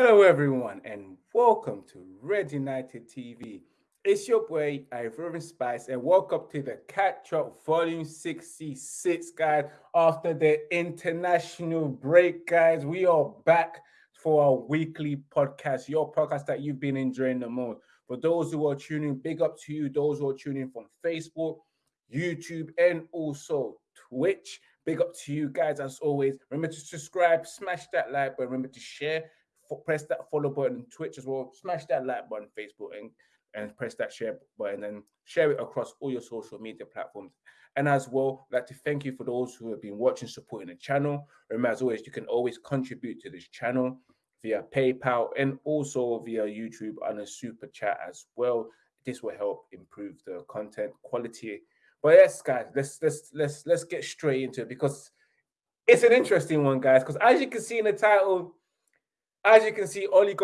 Hello, everyone, and welcome to Red United TV. It's your boy, Ivorian Spice, and welcome to the Catch Up Volume 66, guys. After the international break, guys, we are back for our weekly podcast, your podcast that you've been enjoying the most. For those who are tuning, big up to you. Those who are tuning from Facebook, YouTube, and also Twitch. Big up to you guys as always. Remember to subscribe, smash that like button. Remember to share press that follow button on Twitch as well. Smash that like button, Facebook, and and press that share button and share it across all your social media platforms. And as well, I'd like to thank you for those who have been watching, supporting the channel. Remember, as always, you can always contribute to this channel via PayPal and also via YouTube and a super chat as well. This will help improve the content quality. But yes, guys, let's let's let's let's get straight into it because it's an interesting one, guys. Because as you can see in the title, as you can see, Ole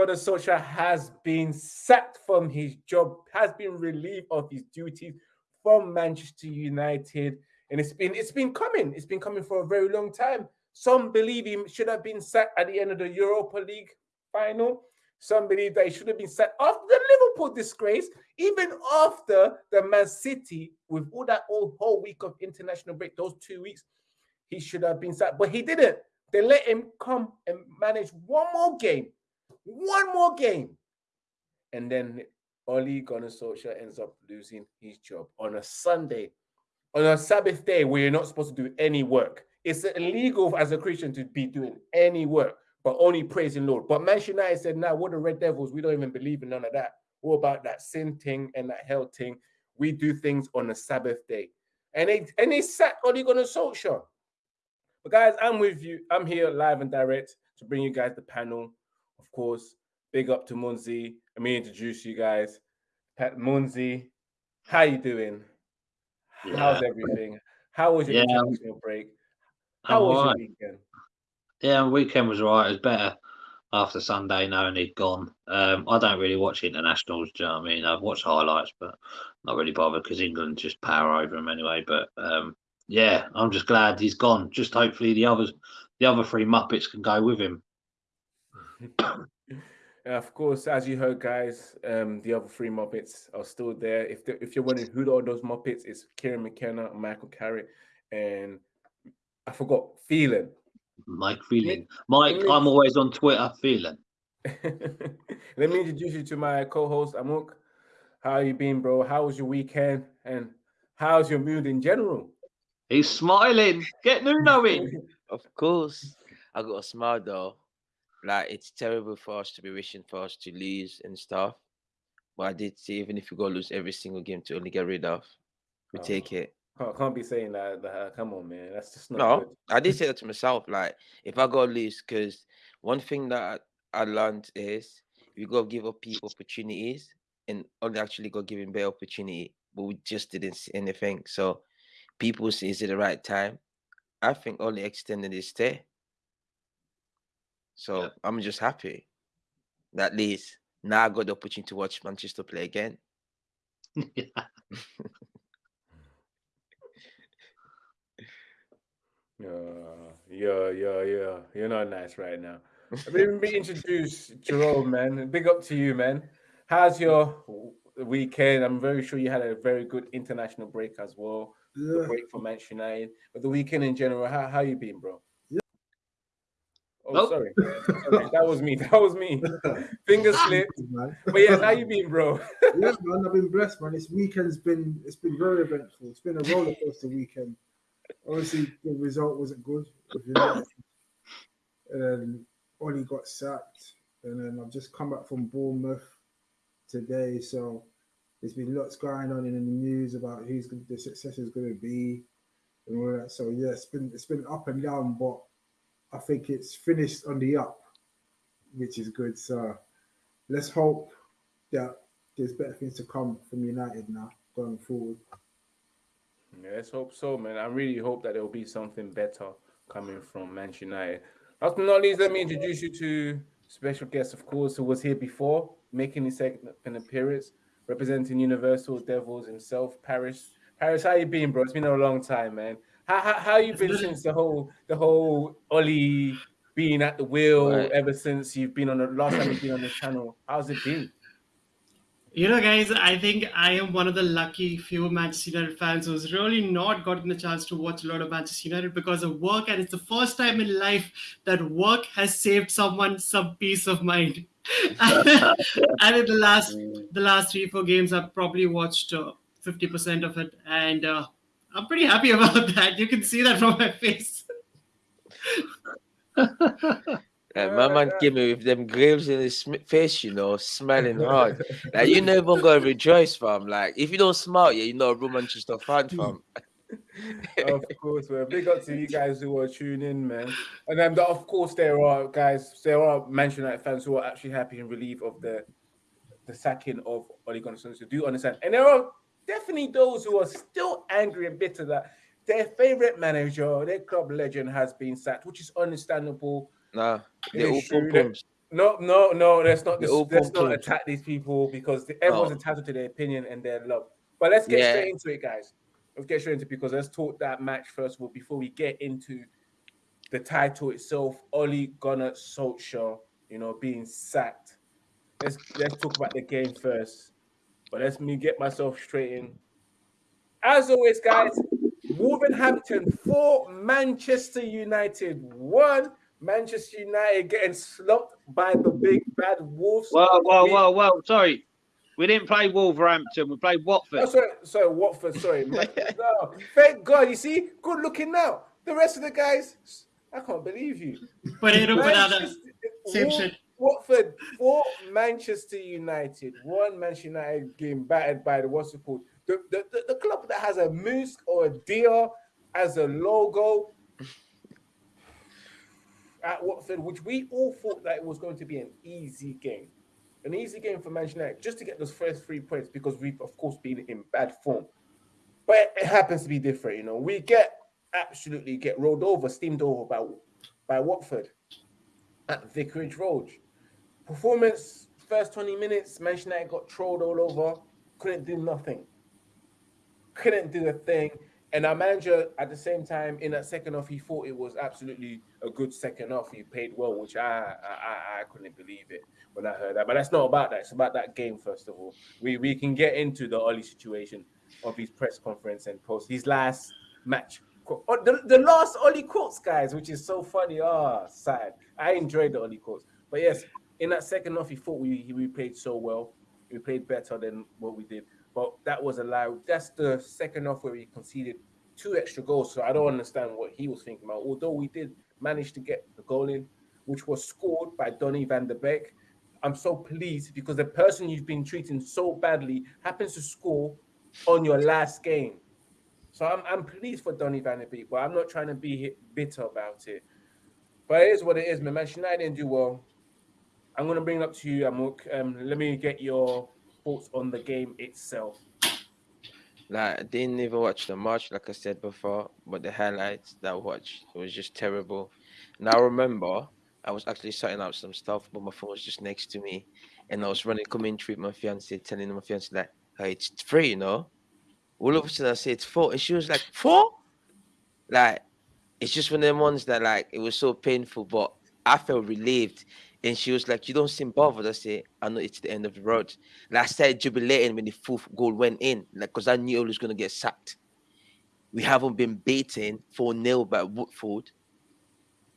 has been sacked from his job, has been relieved of his duties from Manchester United, and it's been it's been coming. It's been coming for a very long time. Some believe he should have been sacked at the end of the Europa League final. Some believe that he should have been sacked after the Liverpool disgrace, even after the Man City, with all that whole, whole week of international break, those two weeks, he should have been sacked, but he didn't. They let him come and manage one more game, one more game. And then Ole Gunnar Solskjaer ends up losing his job on a Sunday, on a Sabbath day where you're not supposed to do any work. It's illegal as a Christian to be doing any work, but only praising Lord. But Manchester United said, "Now, nah, we're the Red Devils. We don't even believe in none of that. What about that sin thing and that hell thing? We do things on a Sabbath day." And they and they sat Ole Gunnar Solskjaer. But guys, I'm with you. I'm here live and direct to bring you guys the panel. Of course, big up to Munzi. Let me introduce you guys. Pat Munzi, how you doing? Yeah. How's everything? How was your yeah. international break? How I'm was right. your weekend? Yeah, weekend was right. It was better after Sunday knowing he'd gone. Um, I don't really watch internationals. Do you know what I mean? I've watched highlights, but not really bothered because England just power over them anyway. But um, yeah, I'm just glad he's gone. Just hopefully the others, the other three Muppets can go with him. of course, as you heard, guys, um, the other three Muppets are still there. If if you're wondering who are those Muppets, it's Kieran McKenna, Michael Carrick, and I forgot Phelan. Mike Phelan. Mike, I'm always on Twitter. Phelan. Let me introduce you to my co-host Amok. How you been, bro? How was your weekend? And how's your mood in general? He's smiling. Get Nuno in. of course. I got a smile though. Like it's terrible for us to be wishing for us to lose and stuff. But I did say even if we go lose every single game to only get rid of, we oh. take it. Can't, can't be saying that, that. Uh, come on, man. That's just not. No, good. I did say that to myself. Like if I go lose, because one thing that I learned is we got to give up people opportunities and only actually go give him better opportunity, but we just didn't see anything. So people say is it the right time? I think only extended his stay. So yeah. I'm just happy. That at least now I got the opportunity to watch Manchester play again. yeah. yeah, yeah, yeah. You're not nice right now. Let me introduce Jerome, man. Big up to you, man. How's your weekend? I'm very sure you had a very good international break as well yeah. the break for Manchester United, but the weekend in general. How how you been, bro? Yeah. Oh, nope. sorry. sorry. that was me. That was me. Finger ah. slipped. Man. But yeah, how you been, bro? yeah, man. I've been blessed, man. This weekend's been it's been very eventful. It's been a roller coaster weekend. Obviously, the result wasn't good. And then Ollie got sacked, and then I've just come back from Bournemouth today, so there's been lots going on in the news about who's the successor is going to be and all that. So yeah, it's been it's been up and down, but I think it's finished on the up, which is good. So let's hope that there's better things to come from United now going forward. Yeah, let's hope so, man. I really hope that there will be something better coming from Manchester United. Last but not least, let me introduce you to special guest, of course, who was here before, making his second appearance representing Universal Devils himself, Paris. Paris, how you been, bro? It's been a long time, man. How how, how you been since the whole the whole Ollie being at the wheel Right. ever since you've been on the last time you've been on the channel. How's it been? You know, guys, I think I am one of the lucky few Manchester United fans who's really not gotten the chance to watch a lot of Manchester United because of work, and it's the first time in life that work has saved someone some peace of mind. and in the last the last three four games, I've probably watched fifty percent of it, and uh, I'm pretty happy about that. You can see that from my face. My man came in with them grills in his face, you know, smiling hard. Like you never gonna rejoice, fam. Like if you don't smile, yeah, you're not a real Manchester fan, fam. Of course, man. Big up to you guys who are tuning in, man. And then, of course, there are guys, there are Manchester United fans who are actually happy and relieved of the the sacking of Ole Gunnar Solskjaer. Do understand? And there are definitely those who are still angry and bitter that their favorite manager, their club legend, has been sacked, which is understandable. Nah, they're all is true pom-poms. No, no, no. Let's not. Let's not attack these people because everyone's Oh. entitled to their opinion and their love. But let's get Yeah. straight into it, guys. Let's get straight into because let's talk that match first of all before we get into the title itself. Ole Gunnar Solskjaer, you know, being sacked. Let's let's talk about the game first. But let's me get myself straight in. As always, guys, Wolverhampton four, Manchester United one. Manchester United getting slumped by the big bad Wolves. Well, We- well, well. Sorry, we didn't play Wolverhampton. We played Watford. Oh, sorry, sorry, Watford. Sorry, no, thank God. You see, good looking now. The rest of the guys, I can't believe you. Potato, banana, Manchester- same Wa- shit. Watford four, Manchester United one. Manchester United getting battered by the what's it called? The, the, the, the club that has a moose or a deer as a logo at Watford, which we all thought that it was going to be an easy game. An easy game for Manchester United just to get those first three points because we've, of course, been in bad form. But it, happens to be different, you know. We get absolutely get rolled over, steamed over by, by Watford at Vicarage Road. Performance, first 20 minutes, Manchester United got trolled all over, couldn't do nothing. Couldn't do a thing. And our manager, at the same time, in that second half, he thought it was absolutely a good second half. He played well, which I I- I couldn't believe it when I heard that. But that's not about that. It's about that game, first of all. We we can get into the Oli situation of his press conference and post his last match. Oh, the, the last Oli quotes, guys, which is so funny. Ah, sad. I enjoyed the Oli quotes. But yes, in that second half, he thought we we played so well. We played better than what we did. But that was a lie. That's the second half where we conceded two extra goals. So I don't understand what he was thinking about. Although we did manage to get the goal in, which was scored by Donny van der Beek. I'm so pleased because the person you've been treating so badly happens to score on your last game. So I'm, I'm pleased for Donny van der Beek, but I'm not trying to be bitter about it. But it is what it is, man. Manchester United didn't do well. I'm going to bring it up to you, Amok. Um, let me get your thoughts on the game itself. Like I didn't even watch the match, like I said before, but the highlights that I watched it was just terrible. I remember I was actually sorting out some stuff, but my phone was just next to me, and I was running commentary with my fiance, telling my fiance like, "Hey, it's free, you know." All of a sudden, I said it's four, and she was like, four? Like, it's just one of them ones that like it was so painful, but I felt relieved. And she was like, "You don't seem bothered." I said, "I know it's the end of the road." Like I started jubilating when the fourth goal went in, like because I knew I was gonna get sacked. We haven't been beaten 4 0 by Watford.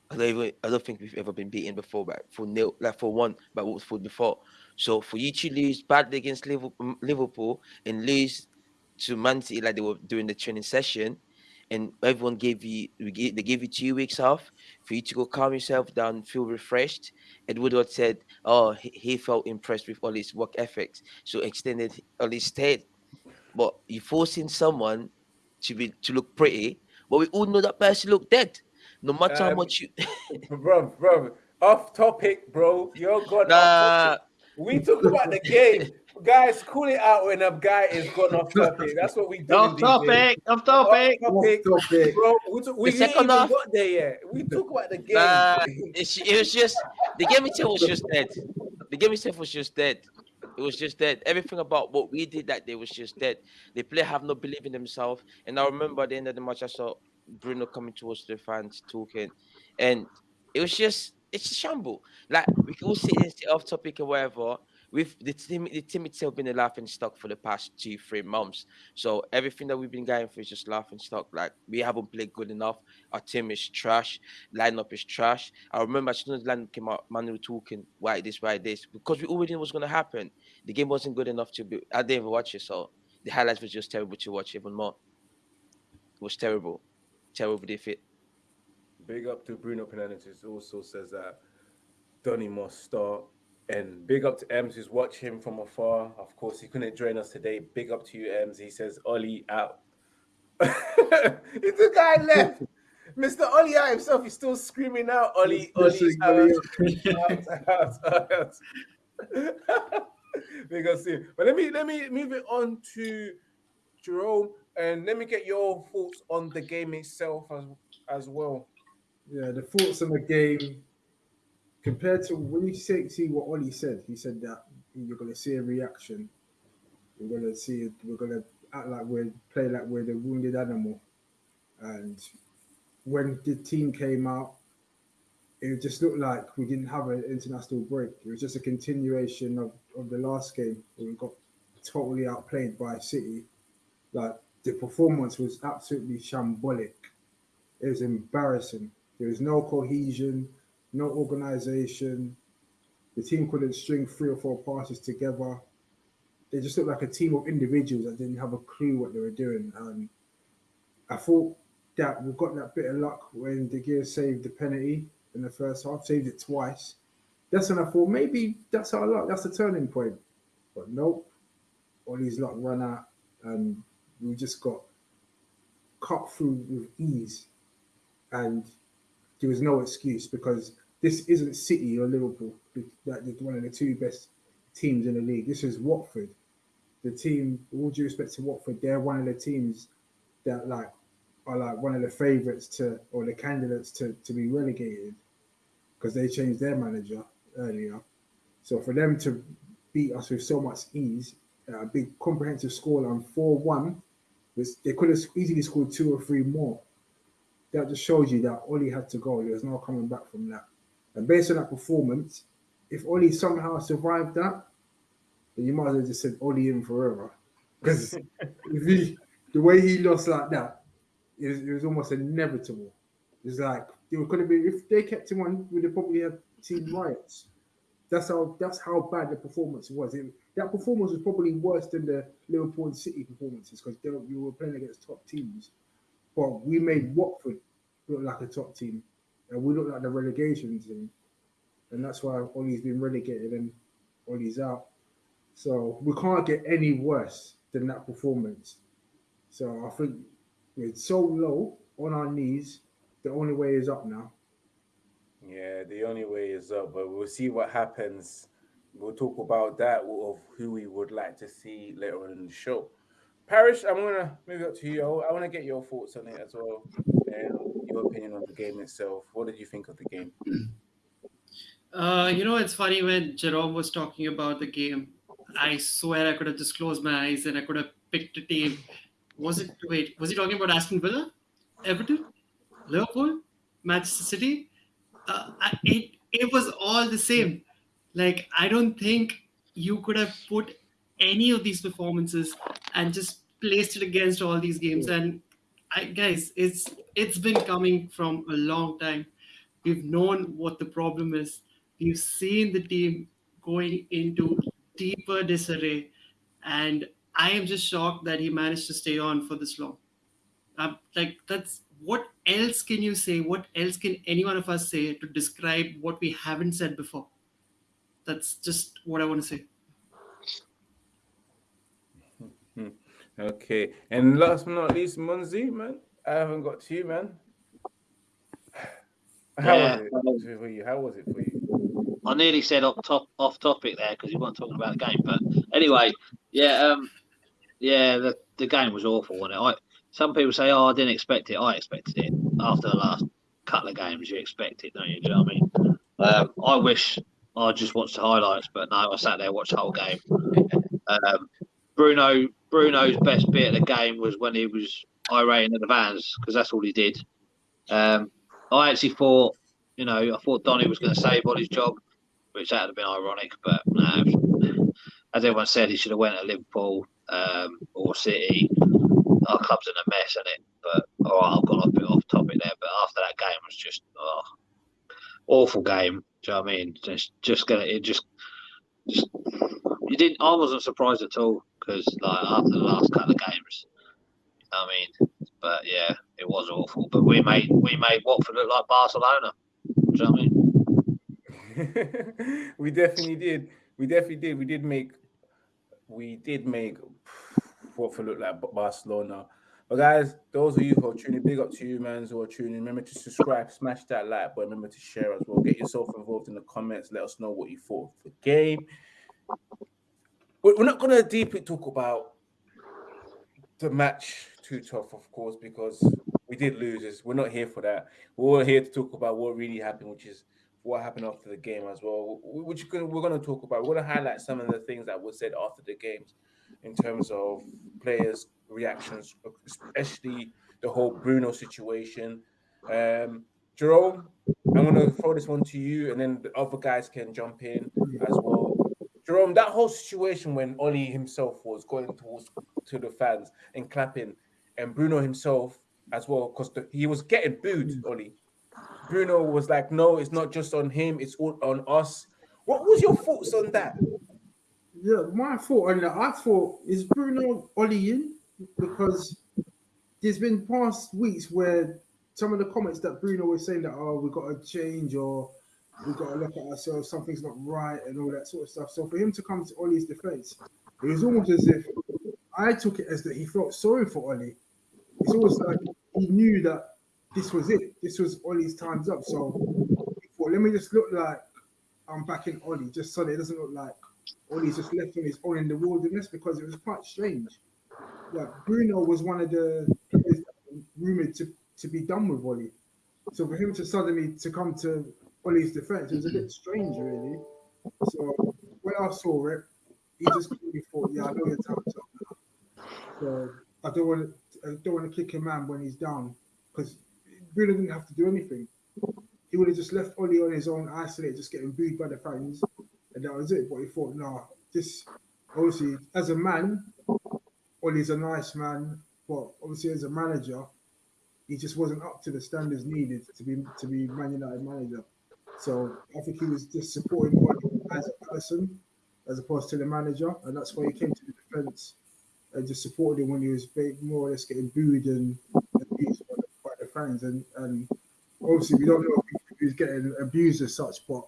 I don't even I don't think we've ever been beaten before by 4 0 like for one by Watford before. So for you to lose badly against Liverpool, and lose to Man City like they were during the training session, and everyone gave you they gave you two weeks off for you to go calm yourself down, feel refreshed. Ed Woodward said, "Oh, he, he felt impressed with all his work ethics, so extended all his stay." But you forcing someone to be to look pretty, but we all know that person looked dead. No matter how Um, much you, bro, bro, off topic, bro. You're gone. nah, off topic. We talk about the game. Guys, cool it out when a guy is gone off topic. That's what we do. Off topic. Off topic. Off topic. Off topic. Bro, we, talk, we The didn't second even half- got there yet. We talk about the game. Nah, it's, it was just the game itself was just dead. The game itself was just dead. It was just dead. Everything about what we did that day was just dead. The player have no belief in themselves. And I remember at the end of the match, I saw Bruno coming towards the fans talking, and It was just it's a shamble. Like we can all sit and off topic or whatever. With the team, the team itself been a laughing stock for the past two, three months. So everything that we've been going through is just laughing stock. Like we haven't played good enough. Our team is trash. Lineup is trash. I remember as soon as lineup came out, man, we were talking why this, why this, because we already knew what's gonna happen. The game wasn't good enough to be. I didn't even watch it, so the highlights was just terrible to watch even more. It was terrible, terrible defeat. Big up to Bruno Fernandes, who also says that Donny must start. And big up to Ems, who's watching from afar. Of course, he couldn't join us today. Big up to you, Ems. He says, Ollie out. it's the guy left. Mr. Ollie out himself, he's still screaming out, Ollie, Ollie, out, out, out, out. Big up to you. But let me let me move it on to Jerome and let me get your thoughts on the game itself as as well. Yeah, the thoughts on the game compared to when you see, see what Ollie said, he said that you're going to see a reaction. We're going to see, we're going to act like we're play like we're the wounded animal. And when the team came out, it just looked like we didn't have an international break. It was just a continuation of, of the last game where we got totally outplayed by City. Like the performance was absolutely shambolic. It was embarrassing. There was no cohesion, no organization. The team couldn't string three or four passes together. They just looked like a team of individuals that didn't have a clue what they were doing. And I thought that we got that bit of luck when De Gea saved the penalty in the first half, saved it twice. That's when I thought maybe that's our luck, that's the turning point. But nope, all these luck run out and we just got cut through with ease. And there was no excuse because this isn't City or Liverpool, that one of the two best teams in the league. This is Watford. The team, all due respect to Watford, they're one of the teams that like are like one of the favourites to or the candidates to, to be relegated because they changed their manager earlier. So for them to beat us with so much ease, a big comprehensive score on 4 1, they could have easily scored two or three more. That just shows you that Ollie had to go. There's no coming back from that. And based on that performance, if Ollie somehow survived that, then you might as well just said Ollie in forever. Because the way he lost like that, it was, it was almost inevitable. It's like it could have been if they kept him on, we'd have probably had team riots. That's how that's how bad the performance was. It, that performance was probably worse than the Liverpool City performances because you were playing against top teams. But we made Watford look like a top team, and we look like the relegation team, and that's why Ollie's been relegated and Ollie's out. So we can't get any worse than that performance. So I think we're so low on our knees. The only way is up now. Yeah, the only way is up, but we'll see what happens. We'll talk about that of who we would like to see later on in the show. Paris, I'm gonna move up to you. I want to get your thoughts on it as well, and your opinion on the game itself. What did you think of the game? Uh, you know, it's funny when Jerome was talking about the game. I swear I could have just closed my eyes and I could have picked a team. Was it? Wait, was he talking about Aston Villa, Everton, Liverpool, Manchester City? Uh, it it was all the same. Like I don't think you could have put any of these performances and just placed it against all these games. And I guys, it's it's been coming from a long time. We've known what the problem is. We've seen the team going into deeper disarray, and I am just shocked that he managed to stay on for this long. Um, like that's what else can you say? What else can any one of us say to describe what we haven't said before? That's just what I want to say. Okay, and last but not least, Munzi, man. I haven't got to you, man. How Yeah, was it for you? How was it for you? I nearly said off top off topic there because you weren't talking about the game. But anyway, yeah, um, yeah, the, the game was awful, wasn't it? Some people say, "Oh, I didn't expect it." I expected it after the last couple of games. You expect it, don't you? Do you know what I mean? Um, I wish I just watched the highlights, but no, I sat there and watched the whole game. Um, Bruno Bruno's best bit of the game was when he was irating at the vans because that's all he did. Um, I actually thought You know, I thought Donny was going to save Ollie's job, which that would have been ironic. But no, as everyone said, he should have went to Liverpool um, or City. Our club's in a mess, isn't it? But all right, I've gone a bit off topic there. But after that game was just oh, awful game. Do you know what I mean? Just, just gonna it just, just you didn't. I wasn't surprised at all because like after the last couple of games, I mean, but yeah, it was awful. But we made we made Watford look like Barcelona. Do you know what I mean? we definitely did. We definitely did. We did make we did make Watford look like Barcelona. But guys, those of you who are tuning, big up to you, man, who are tuning. Remember to subscribe, smash that like button. Remember to share as well. Get yourself involved in the comments. Let us know what you thought of the game. We're not going to deeply talk about the match too tough, of course, because we did lose. We're not here for that. We're here to talk about what really happened, which is what happened after the game as well. Which we're going to talk about. We're to highlight some of the things that were said after the games in terms of players' reactions, especially the whole Bruno situation. Um, Jerome, I'm going to throw this one to you, and then the other guys can jump in as well. Jerome, that whole situation when Ollie himself was going towards to the fans and clapping, and Bruno himself as well, because he was getting booed, Ollie. Bruno was like, "No, it's not just on him; it's all on us." What was your thoughts on that? Yeah, my thought on that, I thought is Bruno Ollie in because there's been past weeks where some of the comments that Bruno was saying that oh we've got to change or we've got to look at ourselves, something's not right and all that sort of stuff. So for him to come to Ollie's defense, it was almost as if I took it as that he felt sorry for Ollie. It's almost like he knew that this was it. This was Ollie's time's up. So thought, let me just look like I'm back in Ollie, just so that it doesn't look like Ollie's just left on his own in the wilderness because it was quite strange. Like Bruno was one of the players rumored to, to be done with Ollie. So for him to suddenly to come to Ollie's defense, it was a bit strange, really. So when I saw it, he just clearly thought, "Yeah, I know your time's up now." So I don't want to, I don't want to kick a man when he's down because Bruno didn't have to do anything. He would have just left Ollie on his own, isolated, just getting booed by the fans, and that was it. But he thought, "No, this obviously as a man, Ollie's a nice man, but obviously as a manager, he just wasn't up to the standards needed to be to be Man United manager." So I think he was just supporting Ollie as a person as opposed to the manager, and that's why he came to the defence and just supported him when he was more or less getting booed and abused by the, by the fans. And, and obviously, we don't know if he was getting abused as such, but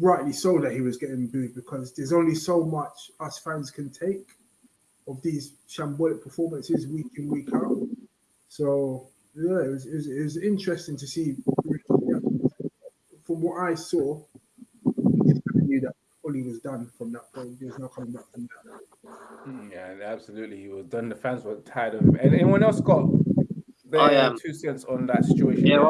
rightly so that he was getting booed because there's only so much us fans can take of these shambolic performances week in week out. So yeah, it was, it was, it was interesting to see. From what I saw, knew that Ollie was done from that point. There's no coming back from that. Hmm, yeah, absolutely. He was done. The fans were tired of him. And anyone else got their I, um, two cents on that situation? Yeah,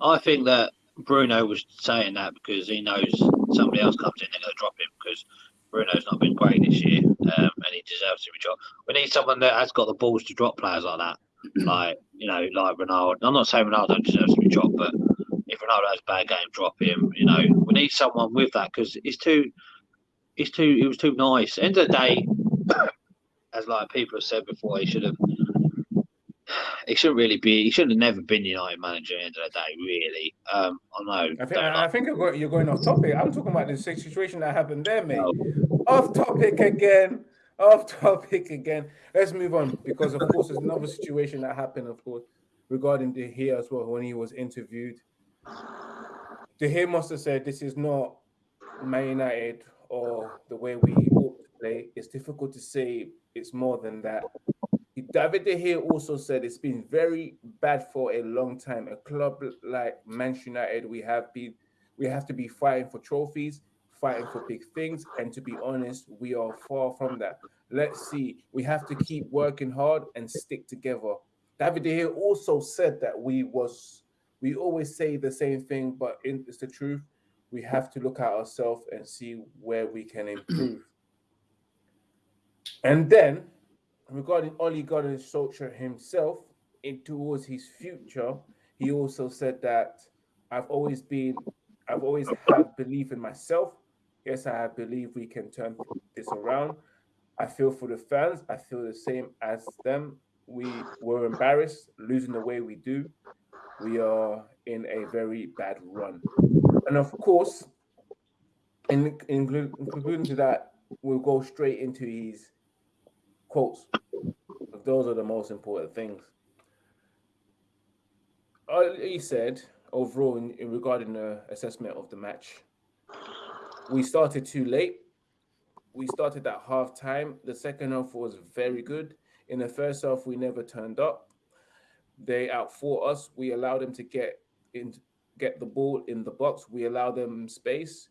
I, I think that Bruno was saying that because he knows somebody else comes in, they're going to drop him because Bruno's not been great this year um, and he deserves to be dropped. We need someone that has got the balls to drop players like that. like, you know, like Ronaldo. I'm not saying Ronaldo deserves to be dropped, but if Ronaldo has a bad game, drop him. You know, we need someone with that because it's too, it's too, it was too nice. End of the day, as like people have said before, he should have. He shouldn't really be. He shouldn't have never been United manager. At the end of the day, really. Um, I know. I think, I, I think you're going off topic. I'm talking about the situation that happened there, mate. No. Off topic again. Off topic again. Let's move on because, of course, there's another situation that happened, of course, regarding De Gea as well when he was interviewed De Gea must have said this is not Man United or the way we ought to play. It's difficult to say it's more than that. David De Gea also said it's been very bad for a long time. A club like Manchester United, we have been we have to be fighting for trophies, fighting for big things, and to be honest, we are far from that. Let's see. We have to keep working hard and stick together. David De Gea also said that we was we always say the same thing, but it's the truth. We have to look at ourselves and see where we can improve. and then, regarding Ole Gunnar Solskjaer himself, in towards his future, he also said that I've always been, I've always had belief in myself. Yes, I believe we can turn this around. I feel for the fans. I feel the same as them. We were embarrassed losing the way we do. We are in a very bad run. And of course, in, in, in to that, we'll go straight into his quotes. Those are the most important things. He said overall in, in regarding the assessment of the match, we started too late. We started at half time. The second half was very good. In the first half, we never turned up. They outfought us. We allowed them to get in, get the ball in the box. We allowed them space.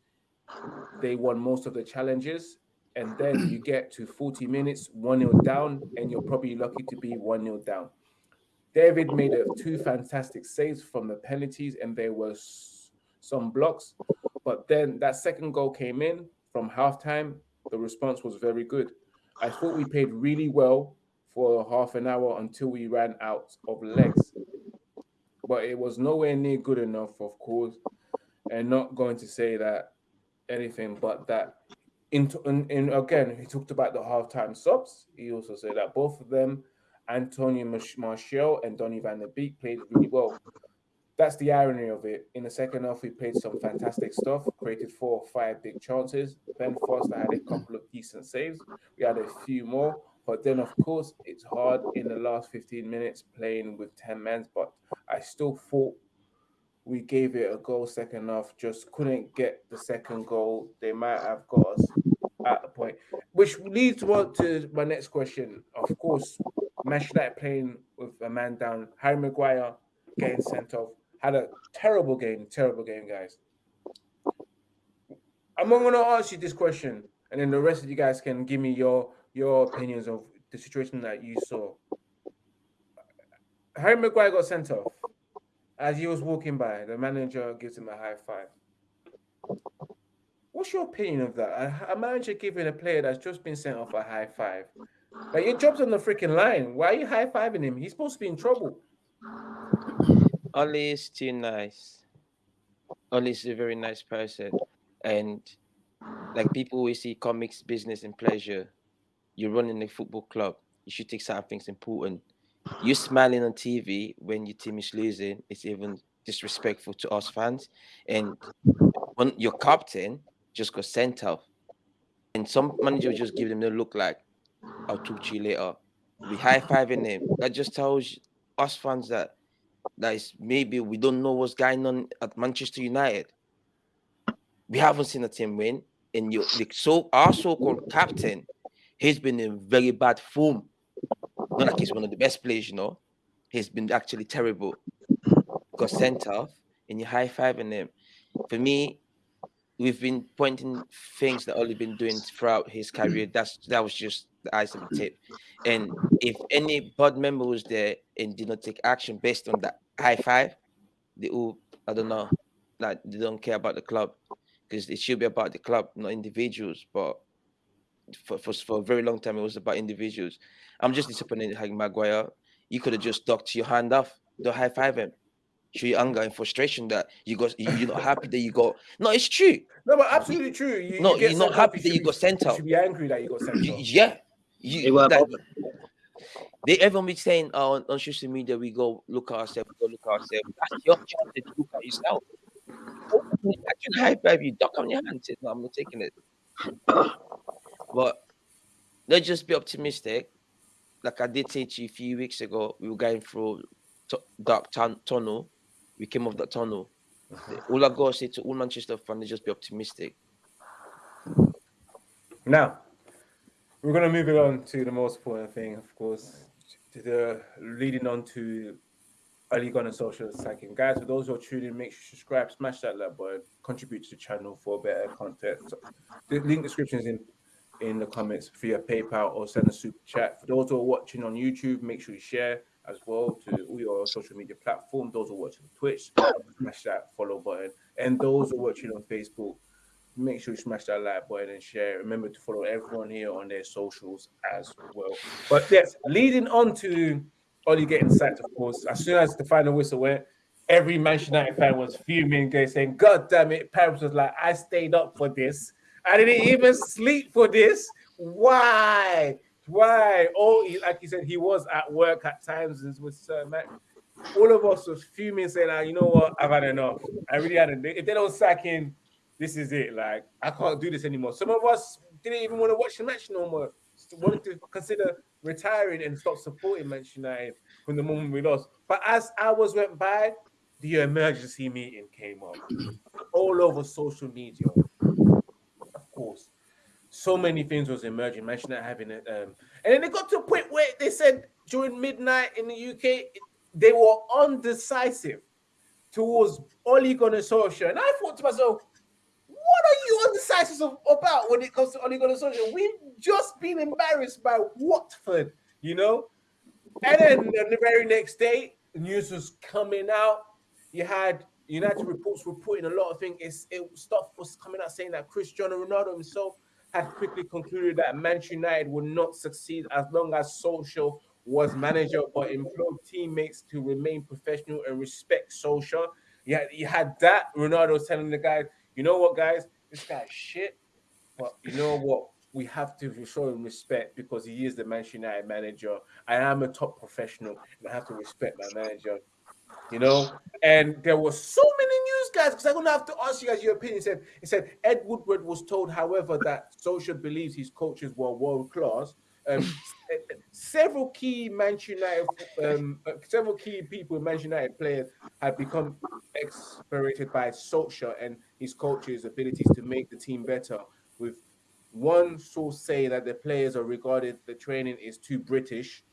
They won most of the challenges. And then you get to 40 minutes, 1 0 down, and you're probably lucky to be 1 0 down. David made two fantastic saves from the penalties, and there was some blocks. But then that second goal came in from halftime. The response was very good. I thought we played really well for half an hour until we ran out of legs. But it was nowhere near good enough, of course. And not going to say that anything but that. In, in, in again, he talked about the halftime subs. He also said that both of them Antonio Martial and Donny van der Beek played really well. That's the irony of it. In the second half, we played some fantastic stuff, created four or five big chances. Ben Foster had a couple of decent saves. We had a few more. But then, of course, it's hard in the last 15 minutes playing with 10 men. But I still thought we gave it a goal second half, just couldn't get the second goal. They might have got us at the point. Which leads to my next question. Of course, Manchester United playing with a man down. Harry Maguire getting sent off. Had a terrible game, terrible game, guys. I'm going to ask you this question, and then the rest of you guys can give me your your opinions of the situation that you saw. Harry Maguire got sent off. As he was walking by, the manager gives him a high five. What's your opinion of that? A, a manager giving a player that's just been sent off a high five like your job's on the freaking line. Why are you high fiving him? He's supposed to be in trouble. Oli is too nice. Oli is a very nice person, and like people we see comics, business, and pleasure. You're running a football club. You should take certain things important. You smiling on TV when your team is losing It's even disrespectful to us fans. And when your captain just got sent off, and some manager just give them the look like I'll talk to you later. We high fiving him. That just tells us fans that that is maybe we don't know what's going on at Manchester United. We haven't seen a team win, and you so our so-called captain, he's been in very bad form. Not like he's one of the best players, you know. He's been actually terrible. Got sent off, and you high fiving him. For me, we've been pointing things that Oli been doing throughout his mm. career. That's that was just the eyes of the tip. And if any board member was there and did not take action based on that high five, they all I don't know, like they don't care about the club because it should be about the club, not individuals. But for, for, for a very long time, it was about individuals. I'm just disappointed in Harry Maguire. You could have just ducked your hand off, don't high five him show your anger and frustration that you got you're not happy that you got no it's true. No but absolutely true. You, no you are not happy that you got sent out you should be angry that you got sent out yeah you, that, they everyone be saying uh, on, on social media we go look at ourselves we go look at ourselves. That's your chance to look at yourself. I can high five you duck on your hand say no I'm not taking it. But let's just be optimistic. Like I did say to you a few weeks ago we were going through dark tunnel we came off that tunnel. Uh-huh. All I gotta say to all Manchester fans is just be optimistic. Now, we're gonna move it on to the most important thing, of course, to the leading on to Ole Gunnar Solskjaer Cycling. Guys, for those who are tuning make sure you subscribe, smash that like button, contribute to the channel for better content. So the link description is in in the comments for your PayPal or send a super chat. For those who are watching on YouTube, make sure you share as well to all your social media platforms. Those who are watching Twitch, smash that follow button. And those who are watching on Facebook, make sure you smash that like button and share. Remember to follow everyone here on their socials as well. But yes, leading on to Oli getting sacked, of course, as soon as the final whistle went, every Manchester United fan was fuming. They saying, "God damn it!" Paris was like, "I stayed up for this. I didn't even sleep for this. Why? Why?" Oh, he, like he said, he was at work at times and with Sir Matt. All of us was fuming, saying, ah, "You know what? I've had enough. I really had enough. If they don't sack him, this is it. Like I can't do this anymore." Some of us didn't even want to watch the match no more. Wanted to consider retiring and stop supporting Manchester United from the moment we lost. But as hours went by, the emergency meeting came up all over social media. Of course, so many things was emerging. United having it, um, and then it got to a point where they said during midnight in the UK they were undecisive towards Ole Gunnar Solskjaer, and I thought to myself, what are you undecisive about when it comes to Ole Gunnar Solskjaer? We've just been embarrassed by Watford, you know. And then the very next day, news was coming out. You had United reports reporting a lot of things. It's, it, stuff was coming out saying that Cristiano Ronaldo himself had quickly concluded that Manchester United would not succeed as long as Solskjaer was manager, but implored teammates to remain professional and respect Solskjaer. Had, you had that Ronaldo telling the guys, you know what, guys, this guy's shit, but you know what? we have to show him respect because he is the Manchester United manager. I am a top professional and I have to respect my manager. You know, and there was so many news guys because I'm gonna have to ask you guys your opinion. Said, he said Ed Woodward was told, however, that Solskjaer believes his coaches were world class. Um, several key Manchester United, um, several key people, Manchester United players, have become exasperated by Solskjaer and his coaches' abilities to make the team better. With one source say that the players are regarded the training is too British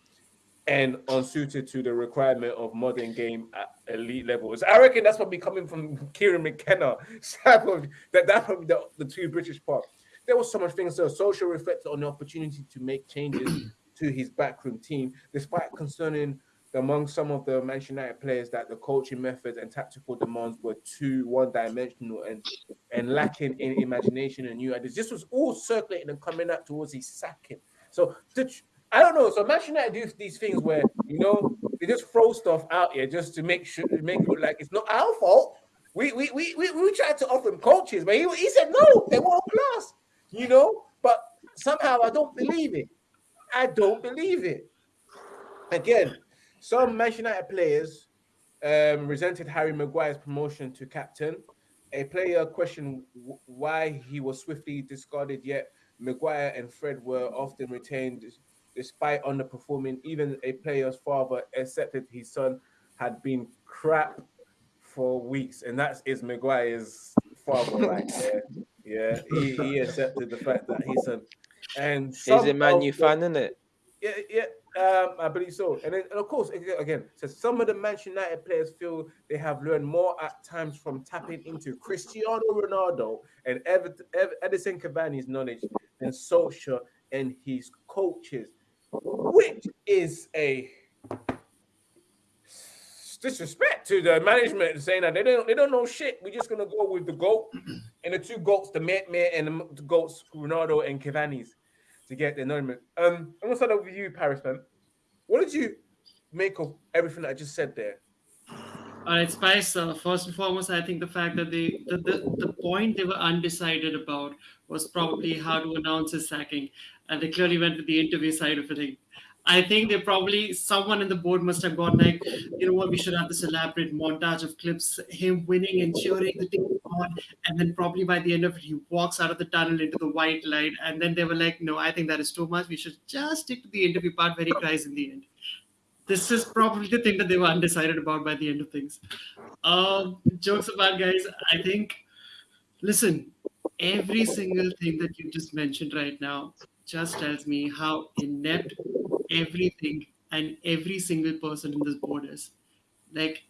and unsuited to the requirement of modern game at elite levels. I reckon that's probably coming from Kieran McKenna. that that's probably the, the too British part. There was so much things. So Solskjaer reflected on the opportunity to make changes to his backroom team, despite concerning among some of the Manchester United players that the coaching methods and tactical demands were too one-dimensional and and lacking in imagination and new ideas. This was all circulating and coming up towards his sacking. So I don't know. So Manchester United do these things where you know they just throw stuff out here just to make sure make it like it's not our fault. We we we we, we tried to offer him coaches, but he, he said no, they were class, you know. But somehow I don't believe it. I don't believe it. Again, some Manchester United players um, resented Harry Maguire's promotion to captain. A player questioned why he was swiftly discarded, yet Maguire and Fred were often retained despite underperforming. Even a player's father accepted his son had been crap for weeks, and that is Maguire's father right there. Yeah, he, he accepted the fact that his son and he's a Man U fan, isn't it? Yeah, yeah. Um, I believe so. And then, and of course, again, so some of the Manchester United players feel they have learned more at times from tapping into Cristiano Ronaldo and Edinson Cavani's knowledge than Solskjaer and his coaches, which is a disrespect to the management saying that they don't they don't know shit. We're just gonna go with the goat and the two goats, the Met and the goats, Ronaldo and Cavani's to get the announcement. Um, I'm gonna start off with you, Paris man. What did you make of everything I just said there? All right, Spice. Uh, first and foremost, I think the fact that they the, the, the point they were undecided about was probably how to announce his sacking, and they clearly went with the interview side of it. I think they probably someone in the board must have gone like, you know what, we should have this elaborate montage of clips, him winning and cheering the team on, and then probably by the end of it, he walks out of the tunnel into the white light, and then they were like, no, I think that is too much. We should just stick to the interview part where he cries in the end. This is probably the thing that they were undecided about by the end of things. Um, jokes about guys, I think. Listen, every single thing that you just mentioned right now just tells me how inept everything and every single person in this board is. Like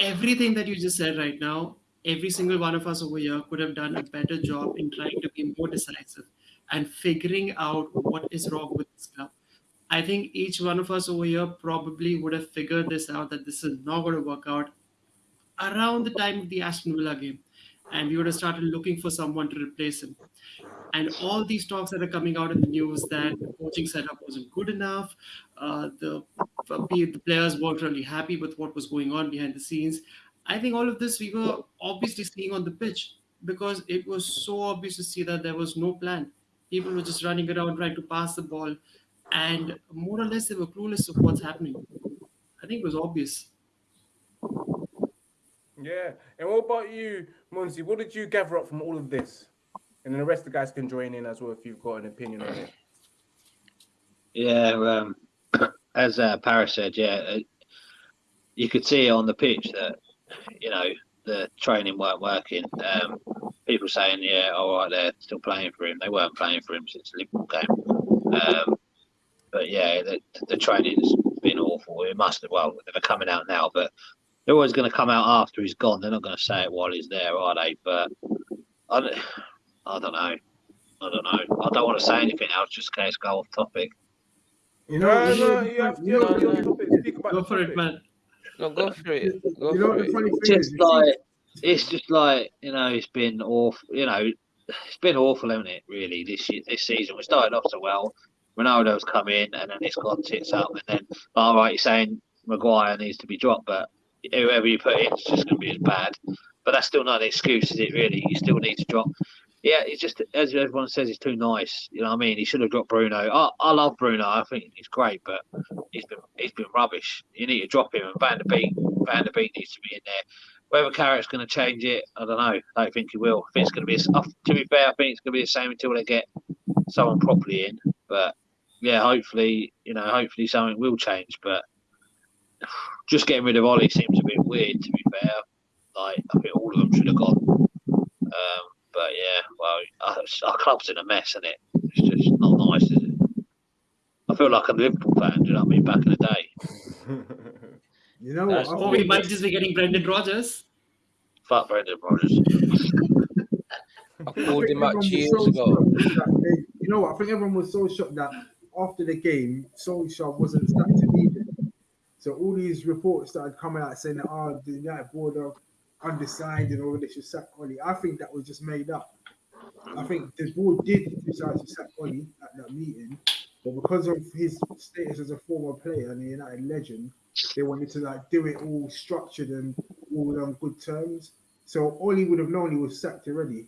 everything that you just said right now, every single one of us over here could have done a better job in trying to be more decisive and figuring out what is wrong with this club. I think each one of us over here probably would have figured this out that this is not going to work out around the time of the Aston Villa game. And we would have started looking for someone to replace him. And all these talks that are coming out in the news that the coaching setup wasn't good enough, uh, the, the players weren't really happy with what was going on behind the scenes. I think all of this we were obviously seeing on the pitch because it was so obvious to see that there was no plan. People were just running around trying to pass the ball, and more or less they were clueless of what's happening. I think it was obvious. Yeah. And what about you, Munzi? What did you gather up from all of this? And then the rest of the guys can join in as well if you've got an opinion on it. Yeah, um, as uh, Paris said, yeah, uh, you could see on the pitch that you know the training weren't working. Um, people saying, "Yeah, all right, they're still playing for him." They weren't playing for him since the Liverpool game. Um, but yeah, the, the training's been awful. It must have. Well, they're coming out now, but they're always going to come out after he's gone. They're not going to say it while he's there, are they? But I don't, I don't know. I don't know. I don't want to say anything else just in case go off topic. You know, no, you have, you have, you have topic. Speak about Go for it, man. No, go for it. Go you know for what the it. funny thing is? Just like it's just like you know, it's been awful. You know, it's been awful, hasn't it? Really, this year, this season we started off so well. Ronaldo's come in, and then it's gone tits up, and then all right, you're saying Maguire needs to be dropped, but whoever you put in is just going to be as bad. But that's still not an excuse, is it? Really, you still need to drop. Yeah, it's just as everyone says, he's too nice. You know what I mean? He should have dropped Bruno. I, I love Bruno. I think he's great, but he's been he's been rubbish. You need to drop him, and Van der Beek Van der Beek needs to be in there. Whether Carrick's going to change it, I don't know. I don't think he will. I think it's going to be. a- uh, To be fair, I think it's going to be the same until they get someone properly in. But yeah, hopefully, you know, hopefully something will change. But just getting rid of Ollie seems a bit weird. To be fair, like I think all of them should have gone. Um, but yeah, well, our, our club's in a mess, isn't it? It's just not nice, is it? I feel like a Liverpool fan. Do you know what I mean? Back in the day, You know That's what? I Or we might just be getting Brendan Rodgers. fuck Brendan Rodgers. I I called think him out years so ago. shocked that they- you know what? I think everyone was so shocked that after the game, Solskjaer wasn't sacked immediately. So all these reports started coming out saying that oh, the United board are undecided and all they should sack Oli. I think that was just made up. I think the board did decide to sack Oli at that meeting, but because of his status as a former player and a United legend, they wanted to like do it all structured and all on good terms. So Oli would have known he was sacked already,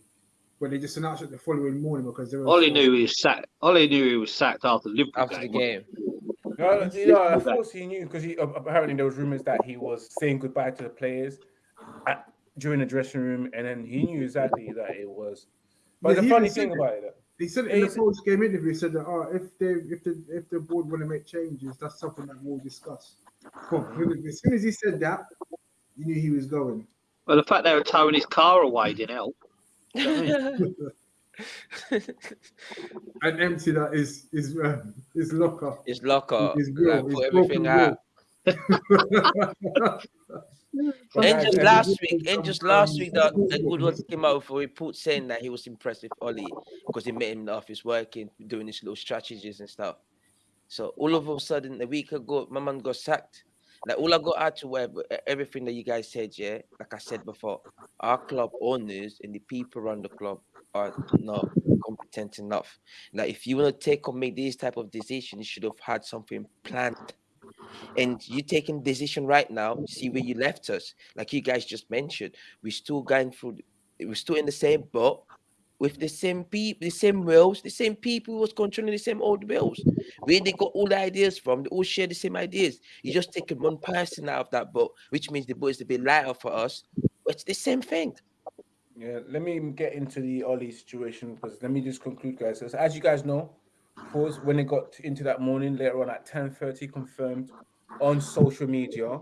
but they just announced it the following morning because they were Ollie knew he was sacked. Ollie knew he was sacked after the Liverpool After the game. Game. No, you know, of course he knew because apparently there was rumors that he was saying goodbye to the players at, during the dressing room, and then he knew exactly that it was. But Yeah, the funny thing said about it, He said it in the post game interview. He said that oh, if they if the if the board want to make changes, that's something that we'll discuss. As soon as he said that, you knew he was going. Well, the fact they were towing his car away didn't help. And empty that is is uh, his locker. His locker. His grill, like, put everything broken out. And just last Um, week, and just um, last week, that um, the good ones came out with a report saying that he was impressed with Ollie because he met him in the office working, doing his little strategies and stuff. So all of a sudden, a week ago, my man got sacked. Like all I got out to where everything that you guys said, yeah, like I said before, our club owners and the people around the club are not competent enough. Like if you want to take or make these type of decisions, you should have had something planned. And you taking decision right now, see where you left us. Like you guys just mentioned, we're still going through. We're still in the same boat with the same people, the same wheels, the same people was controlling the same old wheels. Where they got all the ideas from, they all share the same ideas. You just taking one person out of that boat, which means the boat is a bit lighter for us. It's the same thing. Yeah, let me get into the Ollie situation because let me just conclude, guys. So as you guys know, pause when it got into that morning later on at 10:30, confirmed on social media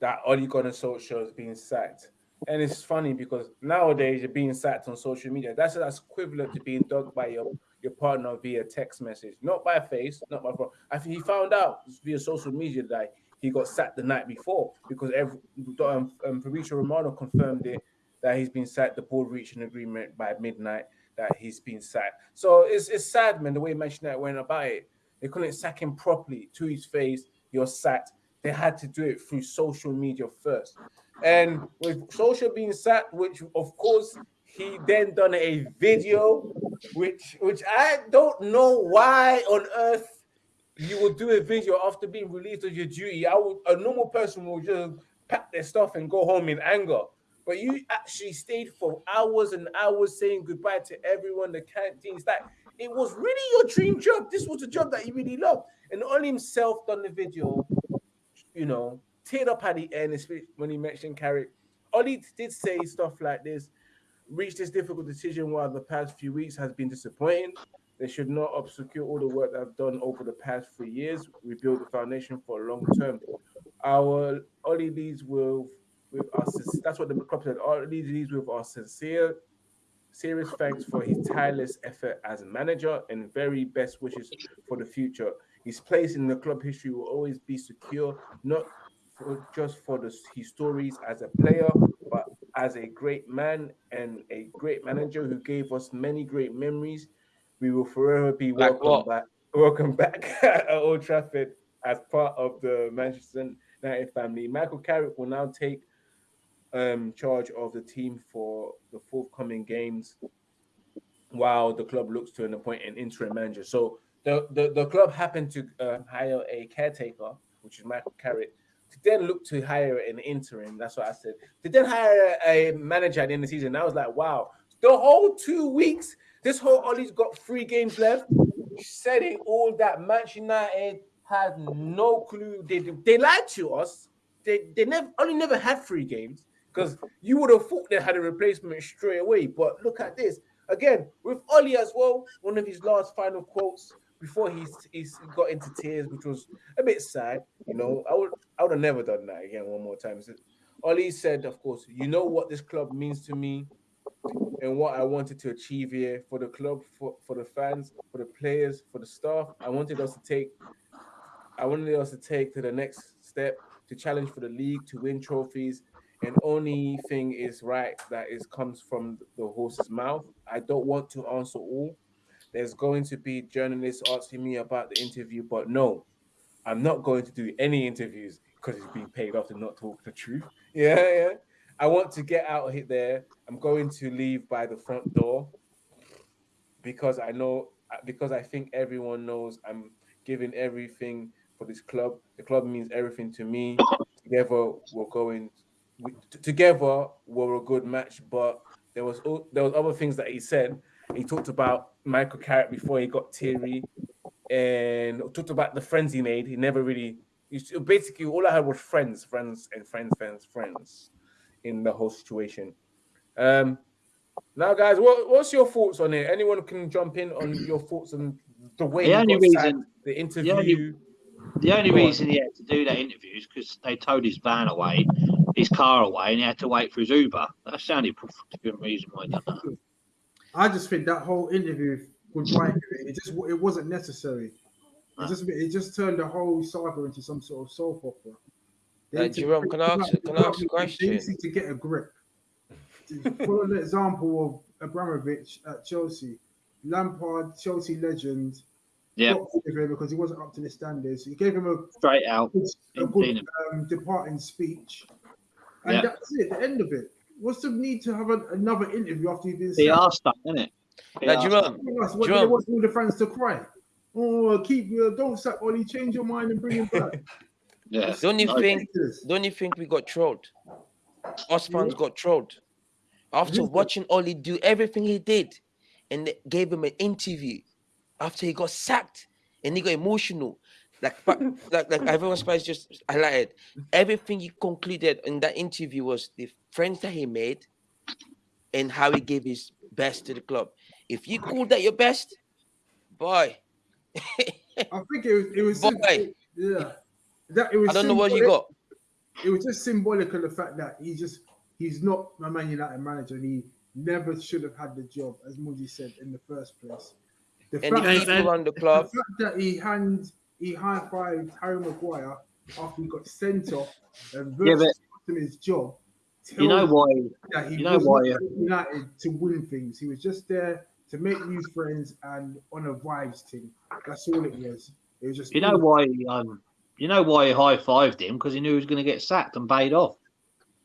that Ole Gunnar Solskjaer is being sacked. And it's funny because nowadays you're being sacked on social media. That's that's equivalent to being dogged by your, your partner via text message, not by face, not by phone. I think he found out via social media that he got sacked the night before because every um, um, Fabrizio Romano confirmed it that he's been sacked. The board reached an agreement by midnight that he's been sacked. So it's it's sad, man, the way Manchester went about it. They couldn't sack him properly to his face. You're sacked. They had to do it through social media first. And with social being sacked, which of course he then done a video, which which I don't know why on earth you would do a video after being released of your duty. I would a normal person will just pack their stuff and go home in anger. But you actually stayed for hours and hours saying goodbye to everyone, the canteens. That it was really your dream job. This was a job that you really loved. And only himself done the video, you know, teared up at the end, when he mentioned Carrick. Ollie did say stuff like this, reached this difficult decision while the past few weeks has been disappointing. They should not obscure all the work that I've done over the past three years. We build the foundation for a long term. Our Ollie leads with with us. That's what the club said. Ollie leads with our sincere, serious thanks for his tireless effort as a manager and very best wishes for the future. His place in the club history will always be secure, not for, just for the, his stories as a player, but as a great man and a great manager who gave us many great memories. We will forever be Like welcome what? back. Welcome back at Old Trafford as part of the Manchester United family. Michael Carrick will now take um, charge of the team for the forthcoming games while the club looks to an appoint an interim manager. So the, the, the club happened to uh, hire a caretaker, which is Michael Carrick, to then look to hire an interim. That's what I said. To then hire a, manager at the end of the season. I was like, wow, the whole two weeks, this whole Ollie's got three games left, setting all that Manchester United had no clue. They, they lied to us. They, they never only never had three games because you would have thought they had a replacement straight away. But look at this again with Ollie as well. One of his last final quotes before he's he's got into tears, which was a bit sad. You know, I would I would have never done that again one more time. So Ollie said, of course, you know what this club means to me and what I wanted to achieve here for the club, for, for the fans, for the players, for the staff. I wanted us to take I wanted us to take to the next step to challenge for the league, to win trophies. And only thing is right that is comes from the horse's mouth. I don't want to answer all. There's going to be journalists asking me about the interview, but no, I'm not going to do any interviews because it's being paid off to not talk the truth. Yeah, yeah. I want to get out of here there. I'm going to leave by the front door because I know uh, because I think everyone knows I'm giving everything for this club. The club means everything to me. Together we're going we, together we're a good match, but there was there was other things that he said. He talked about Michael Carrick before he got teary, and talked about the friends he made. He never really s- basically all I had was friends, friends, and friends, friends, friends in the whole situation. Um, now, guys, what, what's your thoughts on it? Anyone can jump in on your thoughts on the way The only reason- the interview. only- The only reason he had to do that interview is because they towed his van away, his car away, and he had to wait for his Uber. That's the only good reason why he done that. I just think that whole interview goodbye to it, it just it wasn't necessary. It just it just turned the whole saga into some sort of soap opera. They Uh, to- Jerome, can I ask- can I ask a They question? need to get a grip. For an example of Abramovich at Chelsea, Lampard, Chelsea legend, Yeah, got rid of him because he wasn't up to the standards. He gave him a straight out. a good um, departing speech, and Yeah. that's it. The end of it. What's the need to have a, another interview after you've been? He sacked? asked that, didn't it? Now, Jerome, What, what, Jerome. they want all the fans to cry. Oh, keep uh, don't sack Ollie. Change your mind and bring him back. Yeah. don't you I- think? Don't you think we got trolled? Us fans got trolled after watching Ollie do everything he did, and gave him an interview after he got sacked, and he got emotional. Like, like, like everyone spice just highlighted. Everything he concluded in that interview was the friends that he made, and how he gave his best to the club. If you call that your best, boy, I think it was. It was. Boy. Yeah. That it was. I don't know what you got. It was just symbolic of the fact that he just he's not a Man United manager. and He never should have had the job, as Moody said in the first place. The And fact, I- around the the fact that he hand he high fived Harry Maguire after he got sent off and Yeah, versed him his job. You know why? that he You know why, yeah. United to win things. He was just there to make new friends and on a vibes team. That's all it was. It was just You know why? Um, you know why he high fived him because he knew he was going to get sacked and paid off.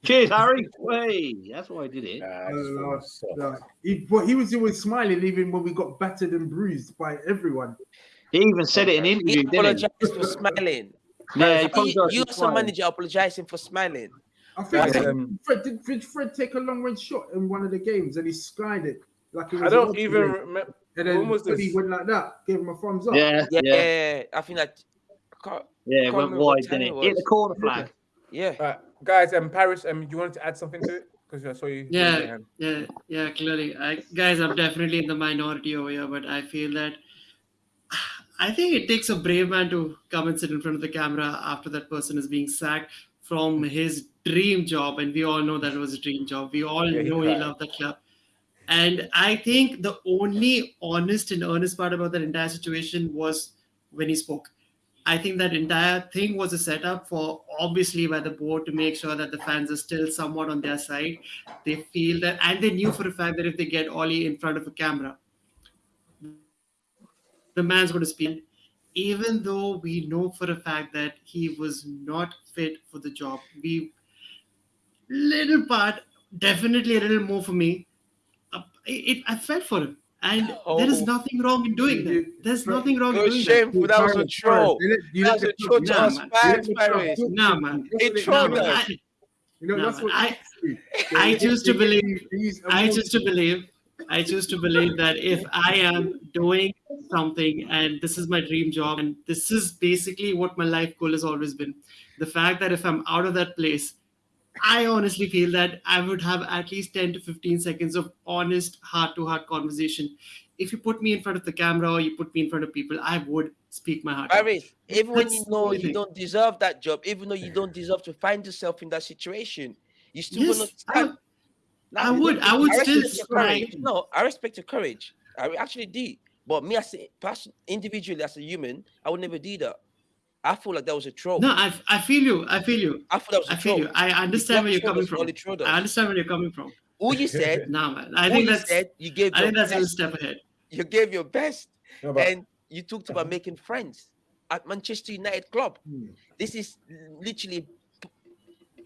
Cheers, Harry. Way. That's why I did it. Nah, I just Uh, thought it was so- Like, he, but he was always smiling even when we got battered and bruised by everyone. He even said it in an interview, didn't apologized for smiling. he? Yeah, he You, apologized you for as a smiling. manager apologizing for smiling. I think Guys, um, Fred did, did Fred take a long range shot in one of the games and he skied it like it was I a don't even remember. And then when was Freddie this? went like that, gave him a thumbs up. Yeah, Yeah, yeah, I think that. I can't- yeah. It can't went wide, didn't it it? Hit the corner flag. Yeah. Uh, guys, um, Paris, um, you wanted to add something to it because I saw you. Yeah, yeah, yeah. Clearly, I, guys, I'm definitely in the minority over here, but I feel that I think it takes a brave man to come and sit in front of the camera after that person is being sacked from his dream job, and we all know that it was a dream job. We all Yeah, know he cried. loved the club. And I think the only honest and earnest part about that entire situation was when he spoke. I think that entire thing was a setup for obviously by the board to make sure that the fans are still somewhat on their side. They feel that, and they knew for a fact that if they get Ollie in front of a camera, the man's going to speak. Even though we know for a fact that he was not fit for the job, we little part, definitely a little more for me. Uh, it, I felt for him, and there is Oh. nothing wrong in doing that. There's Fred- nothing wrong It in doing shameful. That was a Paris, troll. you let- That was a club troll to down. Nah, us man. Fans, Paris. Nah, man. you. It That's trolled No, us. man, I, You know, No, that's what I- I do. choose to believe- I choose to believe I choose to believe that if I am doing something and this is my dream job and this is basically what my life goal has always been, the fact that if I'm out of that place, I honestly feel that I would have at least 10 to 15 seconds of honest heart to heart conversation. If you put me in front of the camera or you put me in front of people, I would speak my heart. out. Paris, even when you know you don't deserve that job, even though you don't deserve to find yourself in that situation, you still Yes, gonna I stand. Would- I would- I would respect still your No, I respect your courage. I actually do. But me as a person, individually as a human, I would never do that. I feel like that was a troll. No, I, I feel you. I feel you. I thought that was a I feel troll. you. I understand where you're coming from. Ollie. I understand where you're coming from. All you said, Nah, man. I think you that's said, you gave I your think that's a best. step ahead. You gave your best, No, but and you talked about Mhm. making friends at Manchester United club. Hmm. This is literally. Do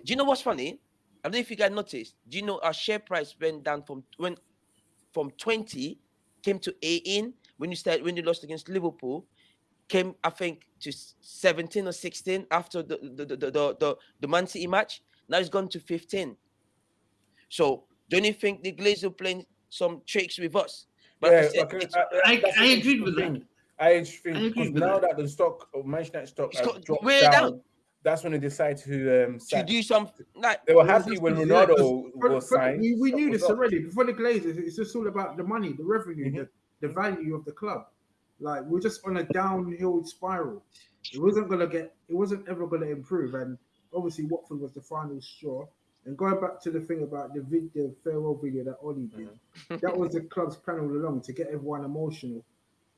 you know what's funny? I don't know if you guys noticed. Do you know our share price went down from when from 20 came to 18 when you started when you lost against Liverpool, came I think to 17 or 16 after the the the the, the, the, the Man City match. Now it's gone to 15. So don't you think the Glazers are playing some tricks with us? But like I yeah, said, okay, it's- I, I- I agreed with interesting that. I think I agree because with now that. that the stock of Manchester United stock It's has got dropped way down, down. That's when they decide to um to do something. like They were happy when just- yeah, 'cause Ronaldo for- was signed. We, we knew this already. Before the Glazers, it's just all about the money, the revenue, Mhm. the, the value of the club. Like we're just on a downhill spiral. It wasn't gonna get. It wasn't ever gonna improve. And obviously, Watford was the final straw. And going back to the thing about the vid, the farewell video that Ollie did, Mm-hmm. that was the club's plan all along to get everyone emotional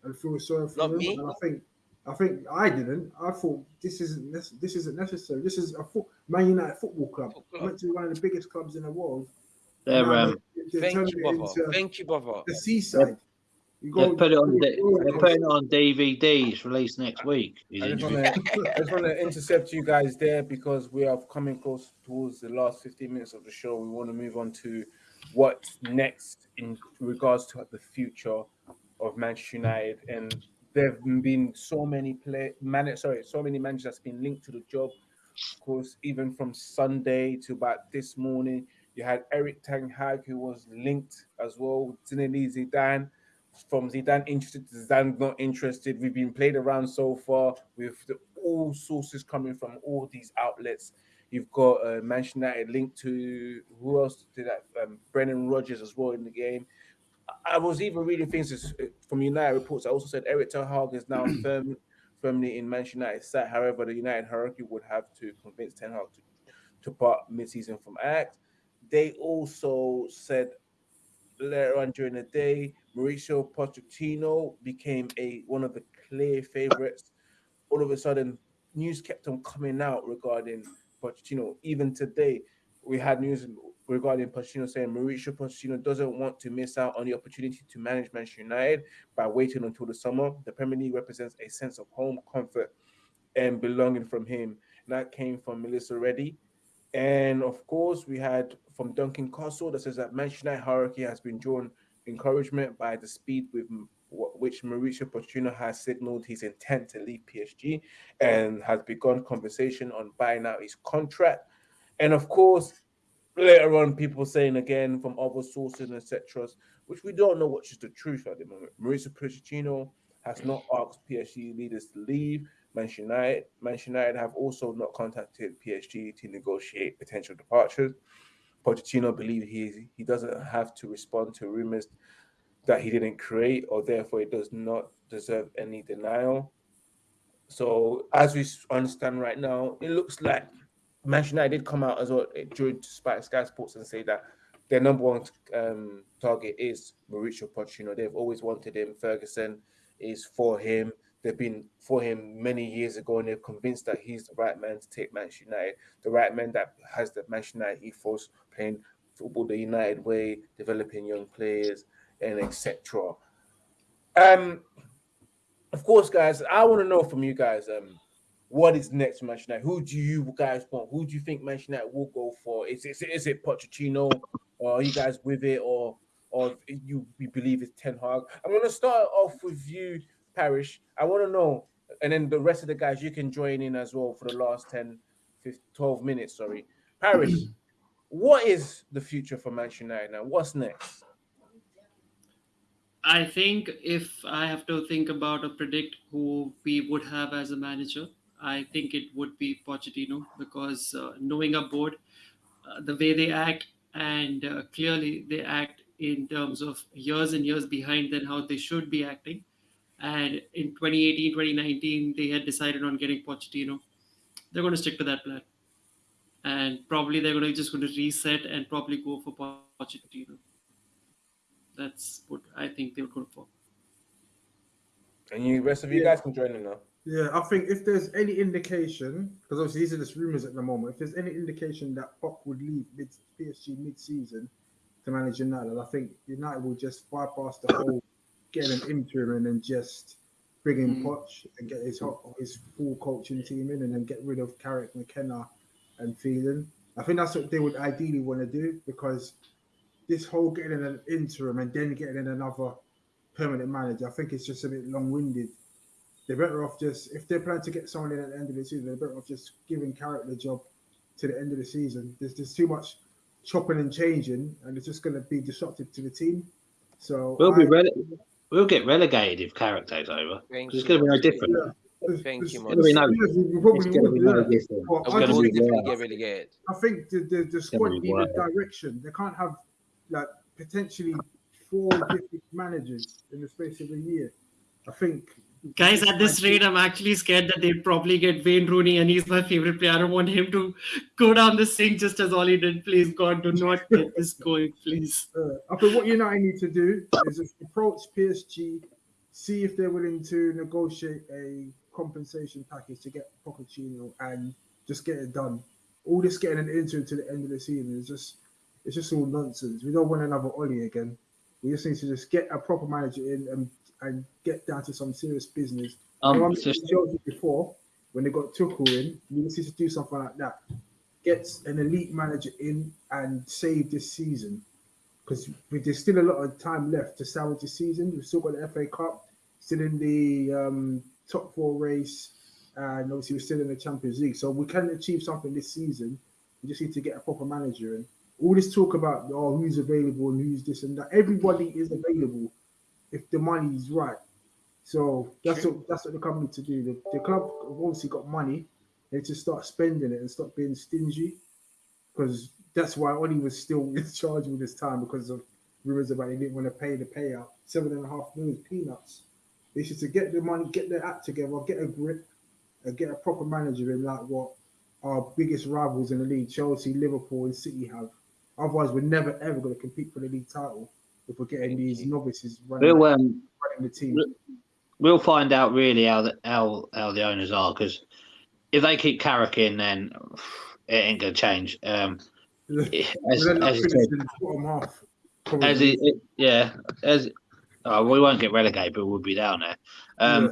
and feel sorry for Not them. me. And I think, I think I didn't. I thought this isn't nec- this isn't necessary. This is a foot, Man United football club. Football club. Went to one of the biggest clubs in the world. They're um, they- they're Thank you, brother. into Thank you, brother. the seaside. You they've put it on. you D- go- They're putting it on DVDs released next week. I just want to I just want to intercept you guys there because we are coming close towards the last 15 minutes of the show. We want to move on to what's next in regards to the future of Manchester United. And there have been so many play man sorry, so many managers that's been linked to the job. Of course, even from Sunday to about this morning, you had Erik Ten Hag who was linked as well. Zinedine Zidane from Zidane interested to Zidane not interested. We've been played around so far with the, all sources coming from all these outlets. You've got uh, Manchester United linked to who else did that? Um, Brendan Rodgers as well in the game. I- was even reading things uh, from United reports. I also said Erik Ten Hag is now firm, firmly in Manchester United side. However, the United hierarchy would have to convince Ten Hag to, to part mid-season from Ajax. They also said later on during the day, Mauricio Pochettino became a one of the clear favorites. All of a sudden, news kept on coming out regarding Pochettino. Even today, we had news regarding Pochettino saying Mauricio Pochettino doesn't want to miss out on the opportunity to manage Manchester United by waiting until the summer. The Premier League represents a sense of home comfort and belonging from him. And that came from Melissa Reddy. And of course, we had from Duncan Castle that says that Manchester United hierarchy has been drawn encouragement by the speed with which Mauricio Pochettino has signaled his intent to leave PSG and has begun conversation on buying out his contract. And of course, later on, people saying again from other sources, etc., which we don't know which is the truth at the moment. Mauricio Pochettino has not asked PSG leaders to leave. Manchester United, Manchester United have also not contacted PSG to negotiate potential departures. Pochettino believes he he doesn't have to respond to rumors that he didn't create, or therefore it does not deserve any denial. So, as we understand right now, it looks like Manchester United did come out as well during Sky Sports and say that their number one um, target is Mauricio Pochettino. They've always wanted him. Ferguson is for him. They've been for him many years ago, and they're convinced that he's the right man to take Manchester United, the right man that has the Manchester United ethos, playing football the United way, developing young players, and etc. Um, of course, guys, I want to know from you guys, um, what is next for Manchester United? Who do you guys want? Who do you think Manchester United will go for? Is, is, is it Pochettino? Or are you guys with it? Or or you, you believe it's Ten Hag? I'm going to start off with you, Paris. I want to know, and then the rest of the guys, you can join in as well for the last 10, 15, 12 minutes. Sorry. Paris, what is the future for Manchester United now? What's next? I think if I have to think about or predict who we would have as a manager, I think it would be Pochettino because uh, knowing a board, uh, the way they act, and uh, clearly they act in terms of years and years behind than how they should be acting. And in 2018, 2019, they had decided on getting Pochettino. They're going to stick to that plan. And probably they're going to just going to reset and probably go for Pochettino. That's what I think they're going for. And you, rest of you Yeah. guys can join in now. Yeah, I think if there's any indication, because obviously these are just rumors at the moment, if there's any indication that Poch would leave mid PSG mid-season to manage United, I think United will just bypass the whole getting an interim and then just bring in Mm. Poch and get his his full coaching team in, and then get rid of Carrick, McKenna, and Phelan. I think that's what they would ideally want to do because this whole getting an interim and then getting in another permanent manager, I think it's just a bit long-winded they're better off just if they're planning to get someone in at the end of the season, they're better off just giving Carrick the job to the end of the season. There's there's too much chopping and changing, and it's just going to be disruptive to the team. So We'll be rele- We'll get relegated if Carrick takes over. Thank 'Cause It's going to be no different. Yeah. Thank you, It's gonna no- we It's probably going to be no different. But I I was gonna going just to be definitely worse. get relegated. I think the, the, the squad be need a direction. They can't have like potentially four different managers in the space of a year. I think Guys, at this rate, I'm actually scared that they'd probably get Wayne Rooney, and he's my favorite player. I don't want him to go down the sink just as Ollie did. Please, God, do not get this going, please. Uh, I think what United need to do is approach PSG, see if they're willing to negotiate a compensation package to get Pochettino and just get it done. All this getting an interim to the end of the season is just it's just all nonsense. We don't want another Ollie again. We just need to just get a proper manager in and, and get down to some serious business. Um, Um, just Chelsea before when they got Tuchel in, we just need to do something like that. Get an elite manager in and save this season because there's still a lot of time left to salvage the season. We've still got the FA Cup, still in the um, top four race, and obviously we're still in the Champions League. So we can achieve something this season. We just need to get a proper manager in. All this talk about oh who's available and who's this and that. Everybody is available if the money is right. So that's what that's what the company to do. The, the club obviously got money. They just start spending it and stop being stingy because that's why Oli was still in charge all this time because of rumors about he didn't want to pay the payout. Seven and a half million peanuts. They should to get the money, get their act together, get a grip, and get a proper manager in like what our biggest rivals in the league, Chelsea, Liverpool, and City have. Otherwise, we're never ever going to compete for the league title if we're getting these novices running, we'll um, running the team. we'll find out really how the, how how the owners are because if they keep Carrick in, then it ain't going to change. Um, as, We'll end up as, you said, finishing in the bottom half. as it, it- yeah, as oh, we won't get relegated, but we'll be down there. Um,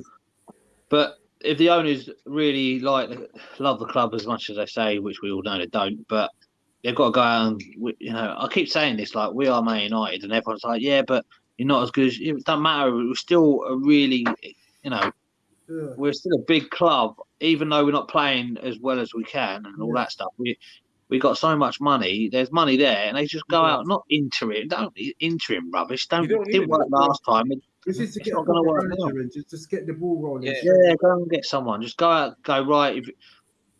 But if the owners really like love the club as much as they say, which we all know they don't, but they've got to go out and you know, I keep saying this like we are Man United, and everyone's like, yeah, but you're not as good. as It doesn't matter. We're still a really, you know, Yeah. we're still a big club, even though we're not playing as well as we can and all Yeah. that stuff. We we got so much money. There's money there, and they just go out not interim. Don't interim rubbish. Don't, don't didn't it. work last time. It- This is to It's get a not gonna work now. just, just get the ball rolling. Yeah. Yeah, go and get someone. Just go out, go right. If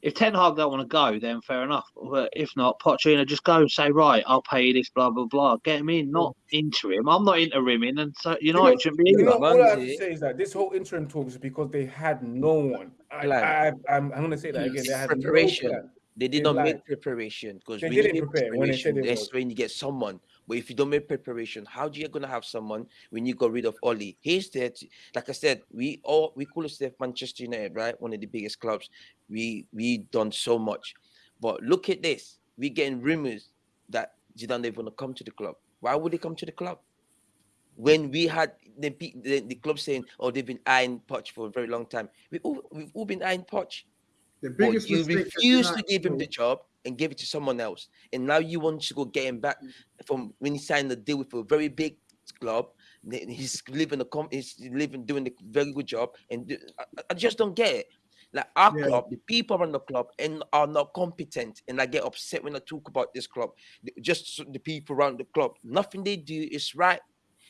if Ten Hag don't want to go, then fair enough. But if not, Pochettino just go and say, right, I'll pay you this, blah blah blah. Get him in, not interim. I'm not interiming, and so United know- it shouldn't be You know, all I have to say is that this whole interim talk is because they had no one. I, Plan. I, I'm, I'm going to say that again. They had Preparation. no plan. They did not lied. make preparation because They when you didn't make prepare when they said preparation, they that's when you get someone. But if you don't make preparation, how do you gonna have someone when you got rid of Oli? He's there. To, like I said, we all we call ourselves Manchester United, right? One of the biggest clubs. We we done so much, but look at this. We getting rumors that Zidane they want to come to the club. Why would they come to the club? When we had the, the the club saying, "Oh, they've been eyeing Poch for a very long time," we all we've all been eyeing Poch. The But you refuse to give him the job and give it to someone else, and now you want to go get him back Mm. from when he signed the deal with a very big club. He's living a com- he's living doing a very good job, and I, I- just don't get it. Like our Yeah. club, the people around the club and are not competent, and I get upset when I talk about this club. Just the people around the club, nothing they do is right.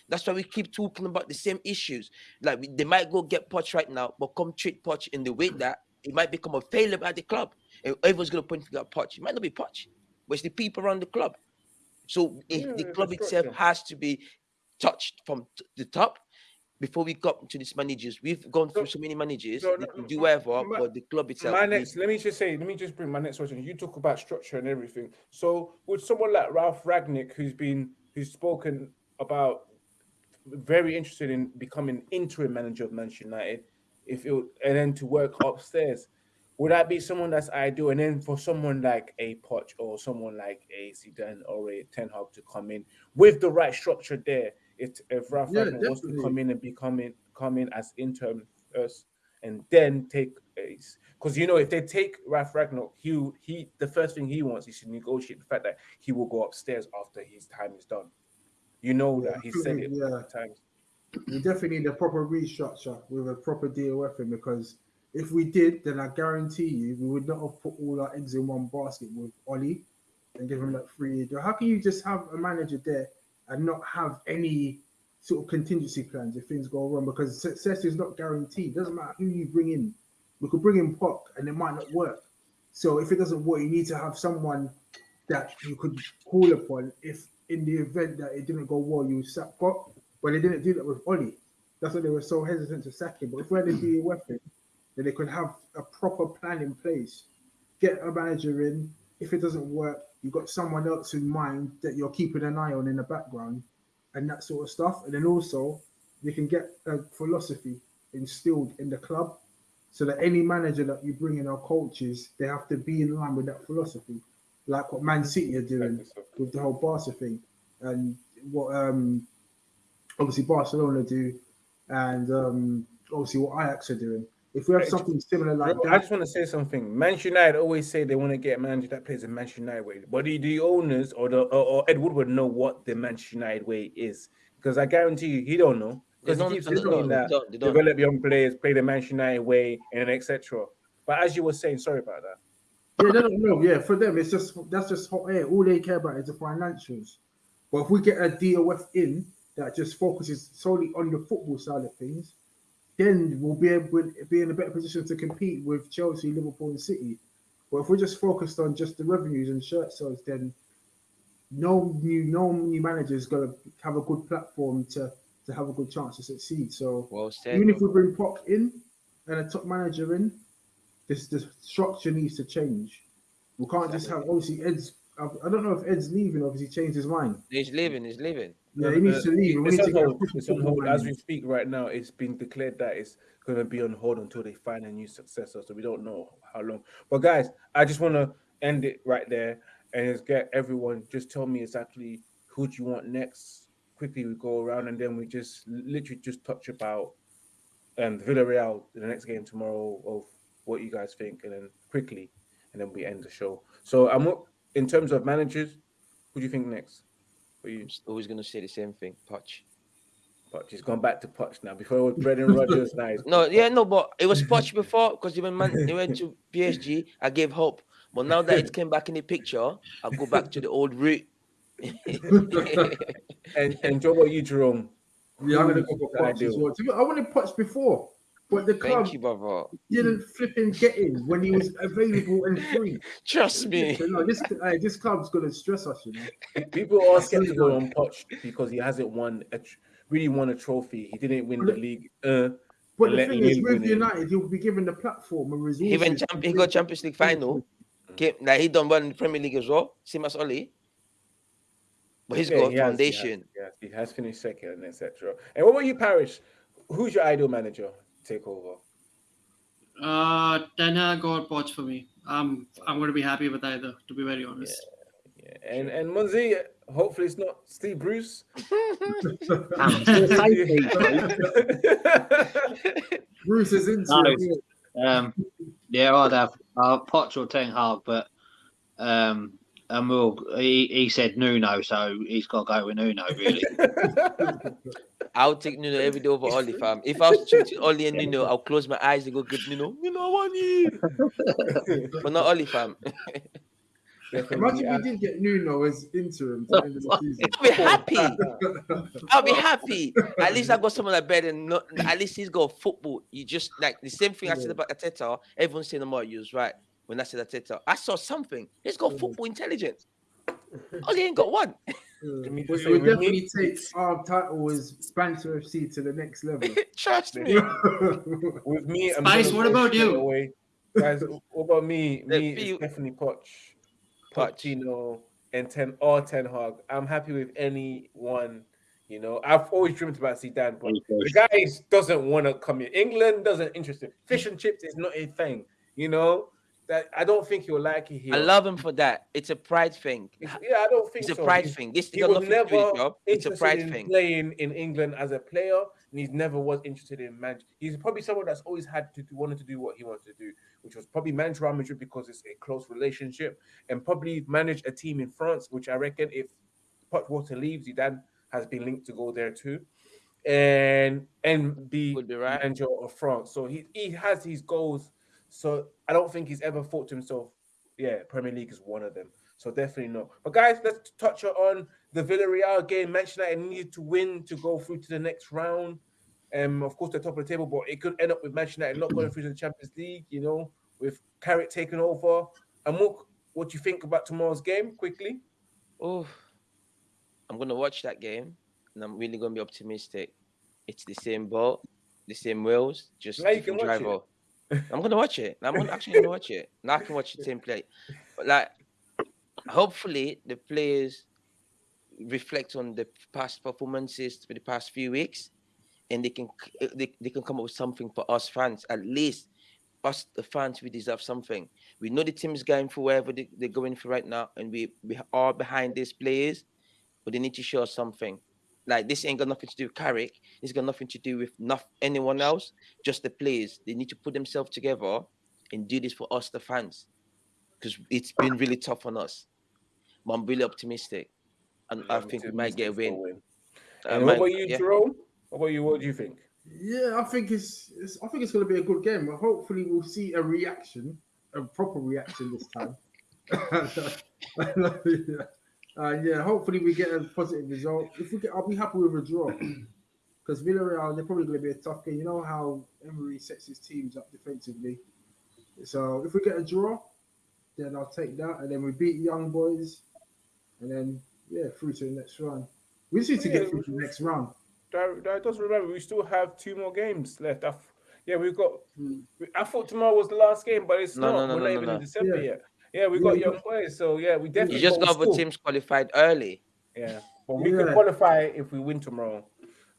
That's why we keep talking about the same issues. Like we, they might go get Poch right now, but come treat Poch in the way that it might become a failure at the club. Everyone's gonna point finger at Poch. It might not be Poch, but it's the people around the club. So if Yeah, the club itself has to be touched from the top before we got to these managers. We've gone through So- so many managers. so they can do whatever, my- but the club itself. My next, let me just say, let me just bring my next question. You talk about structure and everything. So, would someone like Ralf Rangnick, who's been, who's spoken about, very interested in becoming interim manager of Manchester United, if it, and then to work upstairs, would that be someone that's ideal? And then for someone like a Poch or someone like a Zidane or a Ten Hag to come in with the right structure there, if if Ralf Yeah, wants to come in and become in, come in as interim first and then take. Because you know, if they take Ralf Rangnick, he he the first thing he wants is to negotiate the fact that he will go upstairs after his time is done. You know Yeah, that he said it yeah. times. we definitely need a proper restructure with a proper deal with him because if we did, then I guarantee you we would not have put all our eggs in one basket with Ollie and give him that free. How can you just have a manager there and not have any sort of contingency plans if things go wrong? Because success is not guaranteed. It doesn't matter who you bring in. We could bring in Poch and it might not work. So if it doesn't work, you need to have someone that you could call upon if in the event that it didn't go well, you sack Poch. But they didn't do that with Ollie. That's why they were so hesitant to sack him. But if we had to be a weapon, they could have a proper plan in place. Get a manager in. If it doesn't work, you've got someone else in mind that you're keeping an eye on in the background and that sort of stuff. And then also, you can get a philosophy instilled in the club so that any manager that you bring in our coaches, they have to be in line with that philosophy, like what Man City are doing with the whole Barca thing, and what um obviously Barcelona do, and um obviously what Ajax are doing. If we have something similar like Bro, I that, just want to say something. Manchester United always say they want to get a manager that plays the Manchester United way. But do the owners or the or, or Ed Woodward know what the Manchester United way is? Because I guarantee you, he don't know. Because he keeps saying don't, they that don't, they don't. develop young players, play the Manchester United way, and etc. But as you were saying, sorry about that. yeah, they don't know. Yeah, for them, it's just that's just hot air. All they care about is the financials. But if we get a DOF in that just focuses solely on the football side of things, then we'll be able to be in a better position to compete with Chelsea, Liverpool, and City. But if we're just focused on just the revenues and shirt sales, then no new no new manager is going to have a good platform to to have a good chance to succeed. So Well even if we bring Poch in and a top manager in, this the structure needs to change. We can't just have obviously Ed's. I I don't know if Ed's leaving. Obviously, changed his mind. He's leaving. He's leaving. Yeah, he needs to leave. It's on hold. It's on hold. As we speak right now, it's been declared that it's going to be on hold until they find a new successor. So we don't know how long. But guys, I just want to end it right there and get everyone just tell me exactly who do you want next. Quickly, we go around and then we just literally just touch about um Villarreal the next game tomorrow of what you guys think, and then quickly, and then we end the show. So I'm in terms of managers. Who do you think next? For you? I'm always gonna say the same thing. Poch. But she's gone back to Poch now. Before it was Brendan Rodgers, now it's No, yeah, no, but it was Poch before because even man, he went to PSG. I gave hope, But now that it came back in the picture, I'll go back to the old route. And and Joe, what you, Jerome? Yeah, I'm gonna Who's go for Poch as well. I wanted Poch before, but the club Thank you, brother. didn't flipping get him when he was available and free. Trust me. No, this uh, this club's gonna stress us, you know. People are skeptical on Poch because he hasn't won a tr- really won a trophy. He didn't win the league. Uh, But the thing is, with. United, he'll be given the platform and resources. He went champ- he got Champions League final. Came, like he done well in the Premier League as well. Same as Oli. But he's yeah, got he has- foundation. He has, he has finished second, etc. And what about you, Paris? Who's your ideal manager to take over? Uh, Ten Hag or Poch for me. Um, I'm going to be happy with either, to be very honest. Yeah, and and Munzi, hopefully it's not Steve Bruce. I'm still saying Steve Bruce. Bruce is into No. it. Um, yeah, I'd have uh, Poch or Ten Hag, but um, and we'll, he, he said Nuno, so he's got to go with Nuno, really. I'll take Nuno every day over Oli, fam. If I was choosing Oli and Nuno, I'll close my eyes and go get Nuno. Nuno, I want you. But not Oli, fam. Definitely, Imagine uh, we did get Nuno as interim to the end of the season. I'll be happy. I'll be happy. At least I got someone like better. than Not, at least he's got football. You just like the same thing I said about Arteta. Everyone's saying about you was right. When I said Arteta, I saw something. He's got football intelligence. Oh, he ain't got one. Me mm, but it would we definitely take our title as Banter FC to the next level. Trust me. with me, I'm Spice, what about you? Away. Guys, what about me? Me, feel- it's definitely Poch, Poch. Pochettino, and Ten or Ten Hag. I'm happy with any one. You know, I've always dreamed about Zidane, but the guy doesn't want to come here. England doesn't interest him. Fish and chips is not a thing. You know that I don't think he'll like it here. I love him for that. It's a pride thing. It's- yeah, I don't think It's a pride He's- thing. This He was to never. It's a pride in thing. playing in England as a player, and he's never was interested in manage. He's probably someone that's always had to do, wanted to do what he wanted to do, which was probably manage Real Madrid because it's a close relationship, and probably manage a team in France, which I reckon if Pochwater leaves, Zidane has been linked to go there too, and and be Would be right. manager of France. So he he has his goals. So I don't think he's ever thought to himself, yeah, Premier League is one of them. So definitely not. But guys, let's touch on the Villarreal game. Manchester United needed to win to go through to the next round. Um, of course, the top of the table, but it could end up with Manchester United not going through to the Champions League. You know, with Carrick taking over. And Mook, what do you think about tomorrow's game? Quickly. Oh, I'm gonna watch that game, and I'm really gonna be optimistic. It's the same boat, the same wheels, just you different can watch it. I'm gonna watch it. I'm gonna, actually gonna watch it. Now I can watch the team play. But like, hopefully the players reflect on the past performances for the past few weeks, and they can they, they can come up with something for us fans. At least us the fans we deserve something. We know the team is going for wherever they, they're going for right now, and we we are behind these players, but they need to show us something. Like this ain't got nothing to do with Carrick. It's got nothing to do with not anyone else. Just the players. They need to put themselves together and do this for us, the fans, because it's been really tough on us. But I'm really optimistic, and I Yeah, me think we might get a Mistakes win. for And uh, what might- about you, yeah. Jerome? What about you? What do you think? Yeah, I think it's, it's I think it's going to be a good game. But hopefully, we'll see a reaction, a proper reaction this time. uh, yeah, hopefully we get a positive result. If we get, I'll be happy with a draw because Villarreal they're probably going to be a tough game. You know how Emery sets his teams up defensively. So if we get a draw, then I'll take that, and then we beat Young Boys, and then yeah, through to the next round. We just need to Yeah, get through to the next round. That, that does remember we still have two more games left. I f- yeah, we've got. Hmm. I thought tomorrow was the last game, but it's No, not. no, no, We're no, not no, even no. in December Yeah. yet. Yeah, we got we young got- players, so yeah, we definitely. You just got the teams qualified early. Yeah, but we can qualify if we win tomorrow.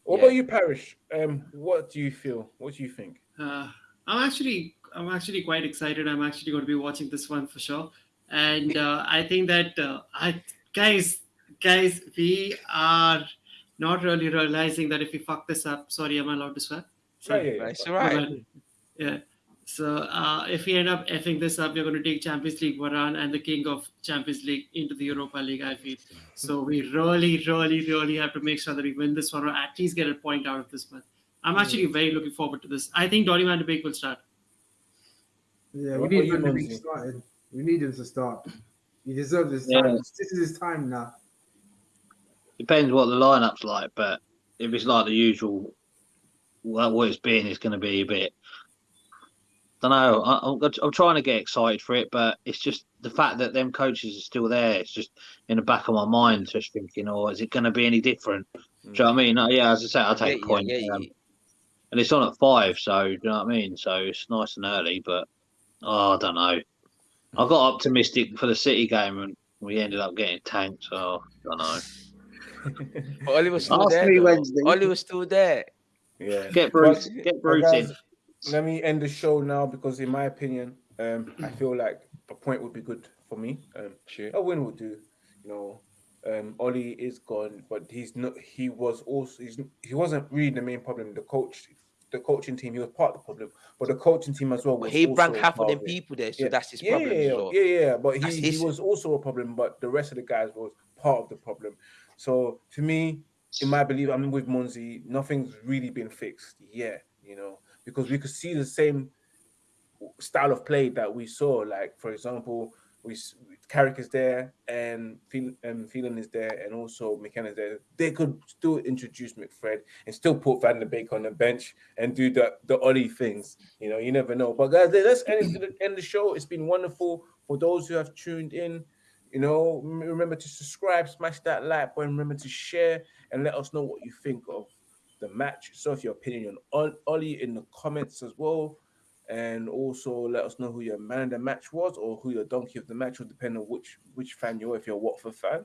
What Yeah. about you, Paris? Um, what do you feel? What do you think? Uh, I'm actually I'm actually quite excited. I'm actually going to be watching this one for sure, and uh, I think that uh, I guys guys we are not really realizing that if we fuck this up. Sorry, am I allowed to swear? Yeah, yeah, yeah. That's. Alright. Yeah. So uh, if we end up effing this up, we're going to take Champions League Varane and the king of Champions League into the Europa League. I feel so. We really, really, really have to make sure that we win this one or at least get a point out of this one. I'm actually very looking forward to this. I think Donny Van de Beek will start. Yeah, we need you, Van de Beek Mumsy? started. We need him to start. He deserves his Yeah. time. This is his time now. Depends what the lineup's like, but if it's like the usual, well, what it's been is going to be a bit. Don't know. I, I'm, I'm trying to get excited for it, but it's just the fact that them coaches are still there. It's just in the back of my mind, just thinking, oh, is it going to be any different? Do you know what I mean? Uh, yeah, as I say, I'll take Yeah, a point. yeah, yeah, um, yeah. and it's on at five, so do you know what I mean? So it's nice and early, but oh, I don't know. I got optimistic for the City game, and we ended up getting tanked. So I don't know. But Oli was still Ask there. me though. Wednesday. Oli was still there. Yeah. Get But- Bruce, get but Bruce in. Let me end the show now because, in my opinion, um, I feel like a point would be good for me. Um, Sure. a win would do. You know, um, Ollie is gone, but he's not. He was also. He's, he wasn't really the main problem. The coach, the coaching team, he was part of the problem, but the coaching team as well. But Was he also brought half of them people there, so Yeah. that's his yeah, problem yeah, yeah, yeah, yeah. But That's he, he was also a problem, but the rest of the guys was part of the problem. So to me, in my belief, I'm with Monzi. Nothing's really been fixed yet, you know, because we could see the same style of play that we saw. Like for example, we Carrick is there and um, Phelan is there, and also McKenna is there. They could still introduce McFred and still put Van de Beek on the bench and do the the Ollie things. You know, you never know. But guys, let's end, it- end the show. It's been wonderful for those who have tuned in. You know, remember to subscribe, smash that like button, remember to share, and let us know what you think of the match. So, if your opinion on Ollie in the comments as well, and also let us know who your man of the match was or who your donkey of the match will depend on which which fan you are. If you're a Watford fan,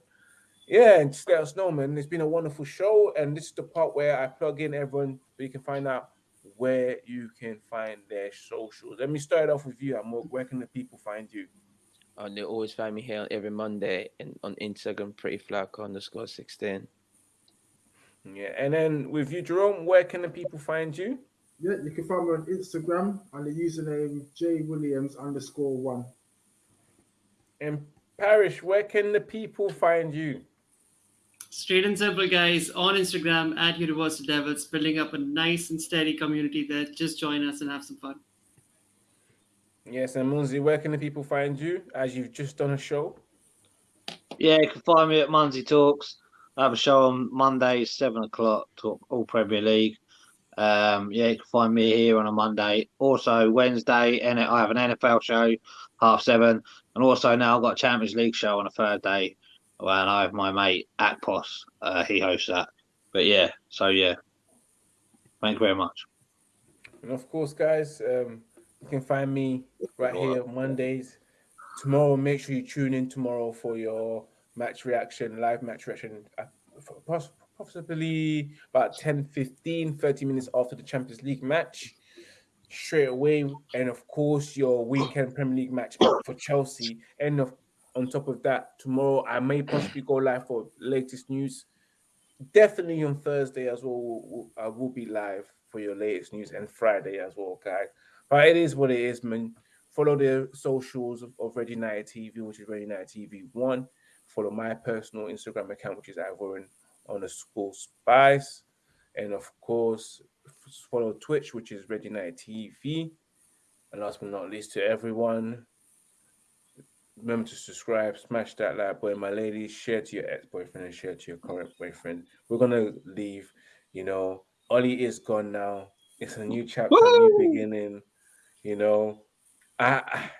yeah, and just let us know, man. It's been a wonderful show, and this is the part where I plug in everyone so you can find out where you can find their socials. Let me start off with you. Where can the people find you? And they always find me here every Monday and on Instagram, pretty flack underscore sixteen. Yeah, and then with you, Jerome, where can the people find you? Yeah, you can find me on Instagram under the username J Williams underscore one. And Paris, where can the people find you? Straight and simple, guys, on Instagram at Universal Devils, building up a nice and steady community there. Just join us and have some fun. Yes, and Munzi, where can the people find you as you've just done a show? Yeah, you can find me at Monday Talks. I have a show on Monday, seven o'clock, talk all Premier League. Um, yeah, you can find me here on a Monday. Also Wednesday, and I have an NFL show, half seven, and also now I've got a Champions League show on a Thursday, and I have my mate Akpos. Uh, he hosts that. But yeah, so yeah, thank you very much. And of course, guys, um, you can find me right here Mondays. Tomorrow, make sure you tune in tomorrow for your match reaction, live match reaction, uh, possibly about 10, 15, 30 minutes after the Champions League match, straight away. And of course, your weekend Premier League match for Chelsea. And of, on top of that, tomorrow I may possibly go live for latest news. Definitely on Thursday as well. I will be live for your latest news and Friday as well, guys. But it is what it is, man. Follow the socials of, of Red United TV, which is Red United TV One. Follow my personal Instagram account, which is Ivorian underscore Spice, and of course, follow Twitch, which is Red United TV. And last but not least, to everyone, remember to subscribe, smash that like button, my ladies, share to your ex-boyfriend and share to your current boyfriend. We're gonna leave. You know, Ollie is gone now. It's a new chapter, a new beginning. You know, I, I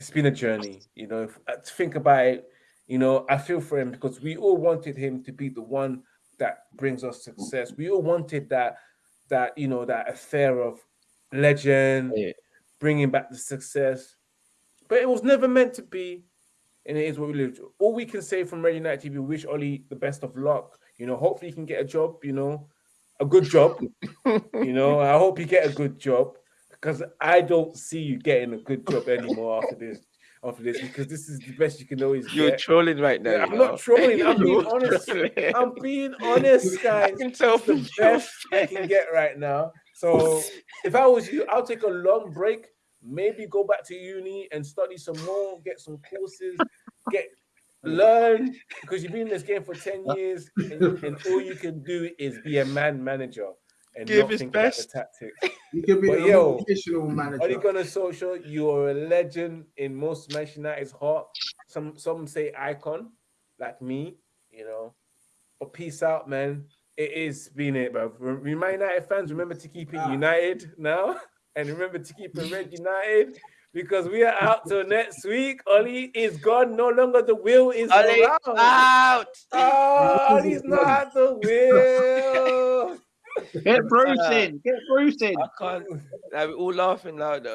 it's been a journey. You know, if, uh, to think about it, you know, I feel for him because we all wanted him to be the one that brings us success. We all wanted that, that you know, that affair of legend, Yeah. bringing back the success, but it was never meant to be. And it is what we live. All we can say from Red United TV, wish Ollie the best of luck. You know, hopefully he can get a job. You know, a good job. you know, I hope you get a good job because I don't see you getting a good job anymore after this. After this, because this is the best you can always You're get. trolling right now. Yeah, I'm not trolling, I'm being honest. trolling. I'm being honest, guys. I can tell It's the best I can get right now. So if I was you, I'll take a long break, maybe go back to uni and study some more, get some courses, get learn because you've been in this game for 10 uh. years and, and all you can do is be a man manager. And Give not his think about the best. tactics. You could be But a yo, motivational Oli manager. Gunnar Solskjaer, you are a legend in most Manchester United's heart. Some some say icon, like me, you know. But peace out, man. It is being it, bro. Remind United fans, remember to keep it Ah. united now, and remember to keep it red united because we are out till next week. Oli is gone. No longer the will is Ali around. out. Oh, Oli's not the wheel. Get Bruce in. Get Bruce in. I can't. We're all laughing loud.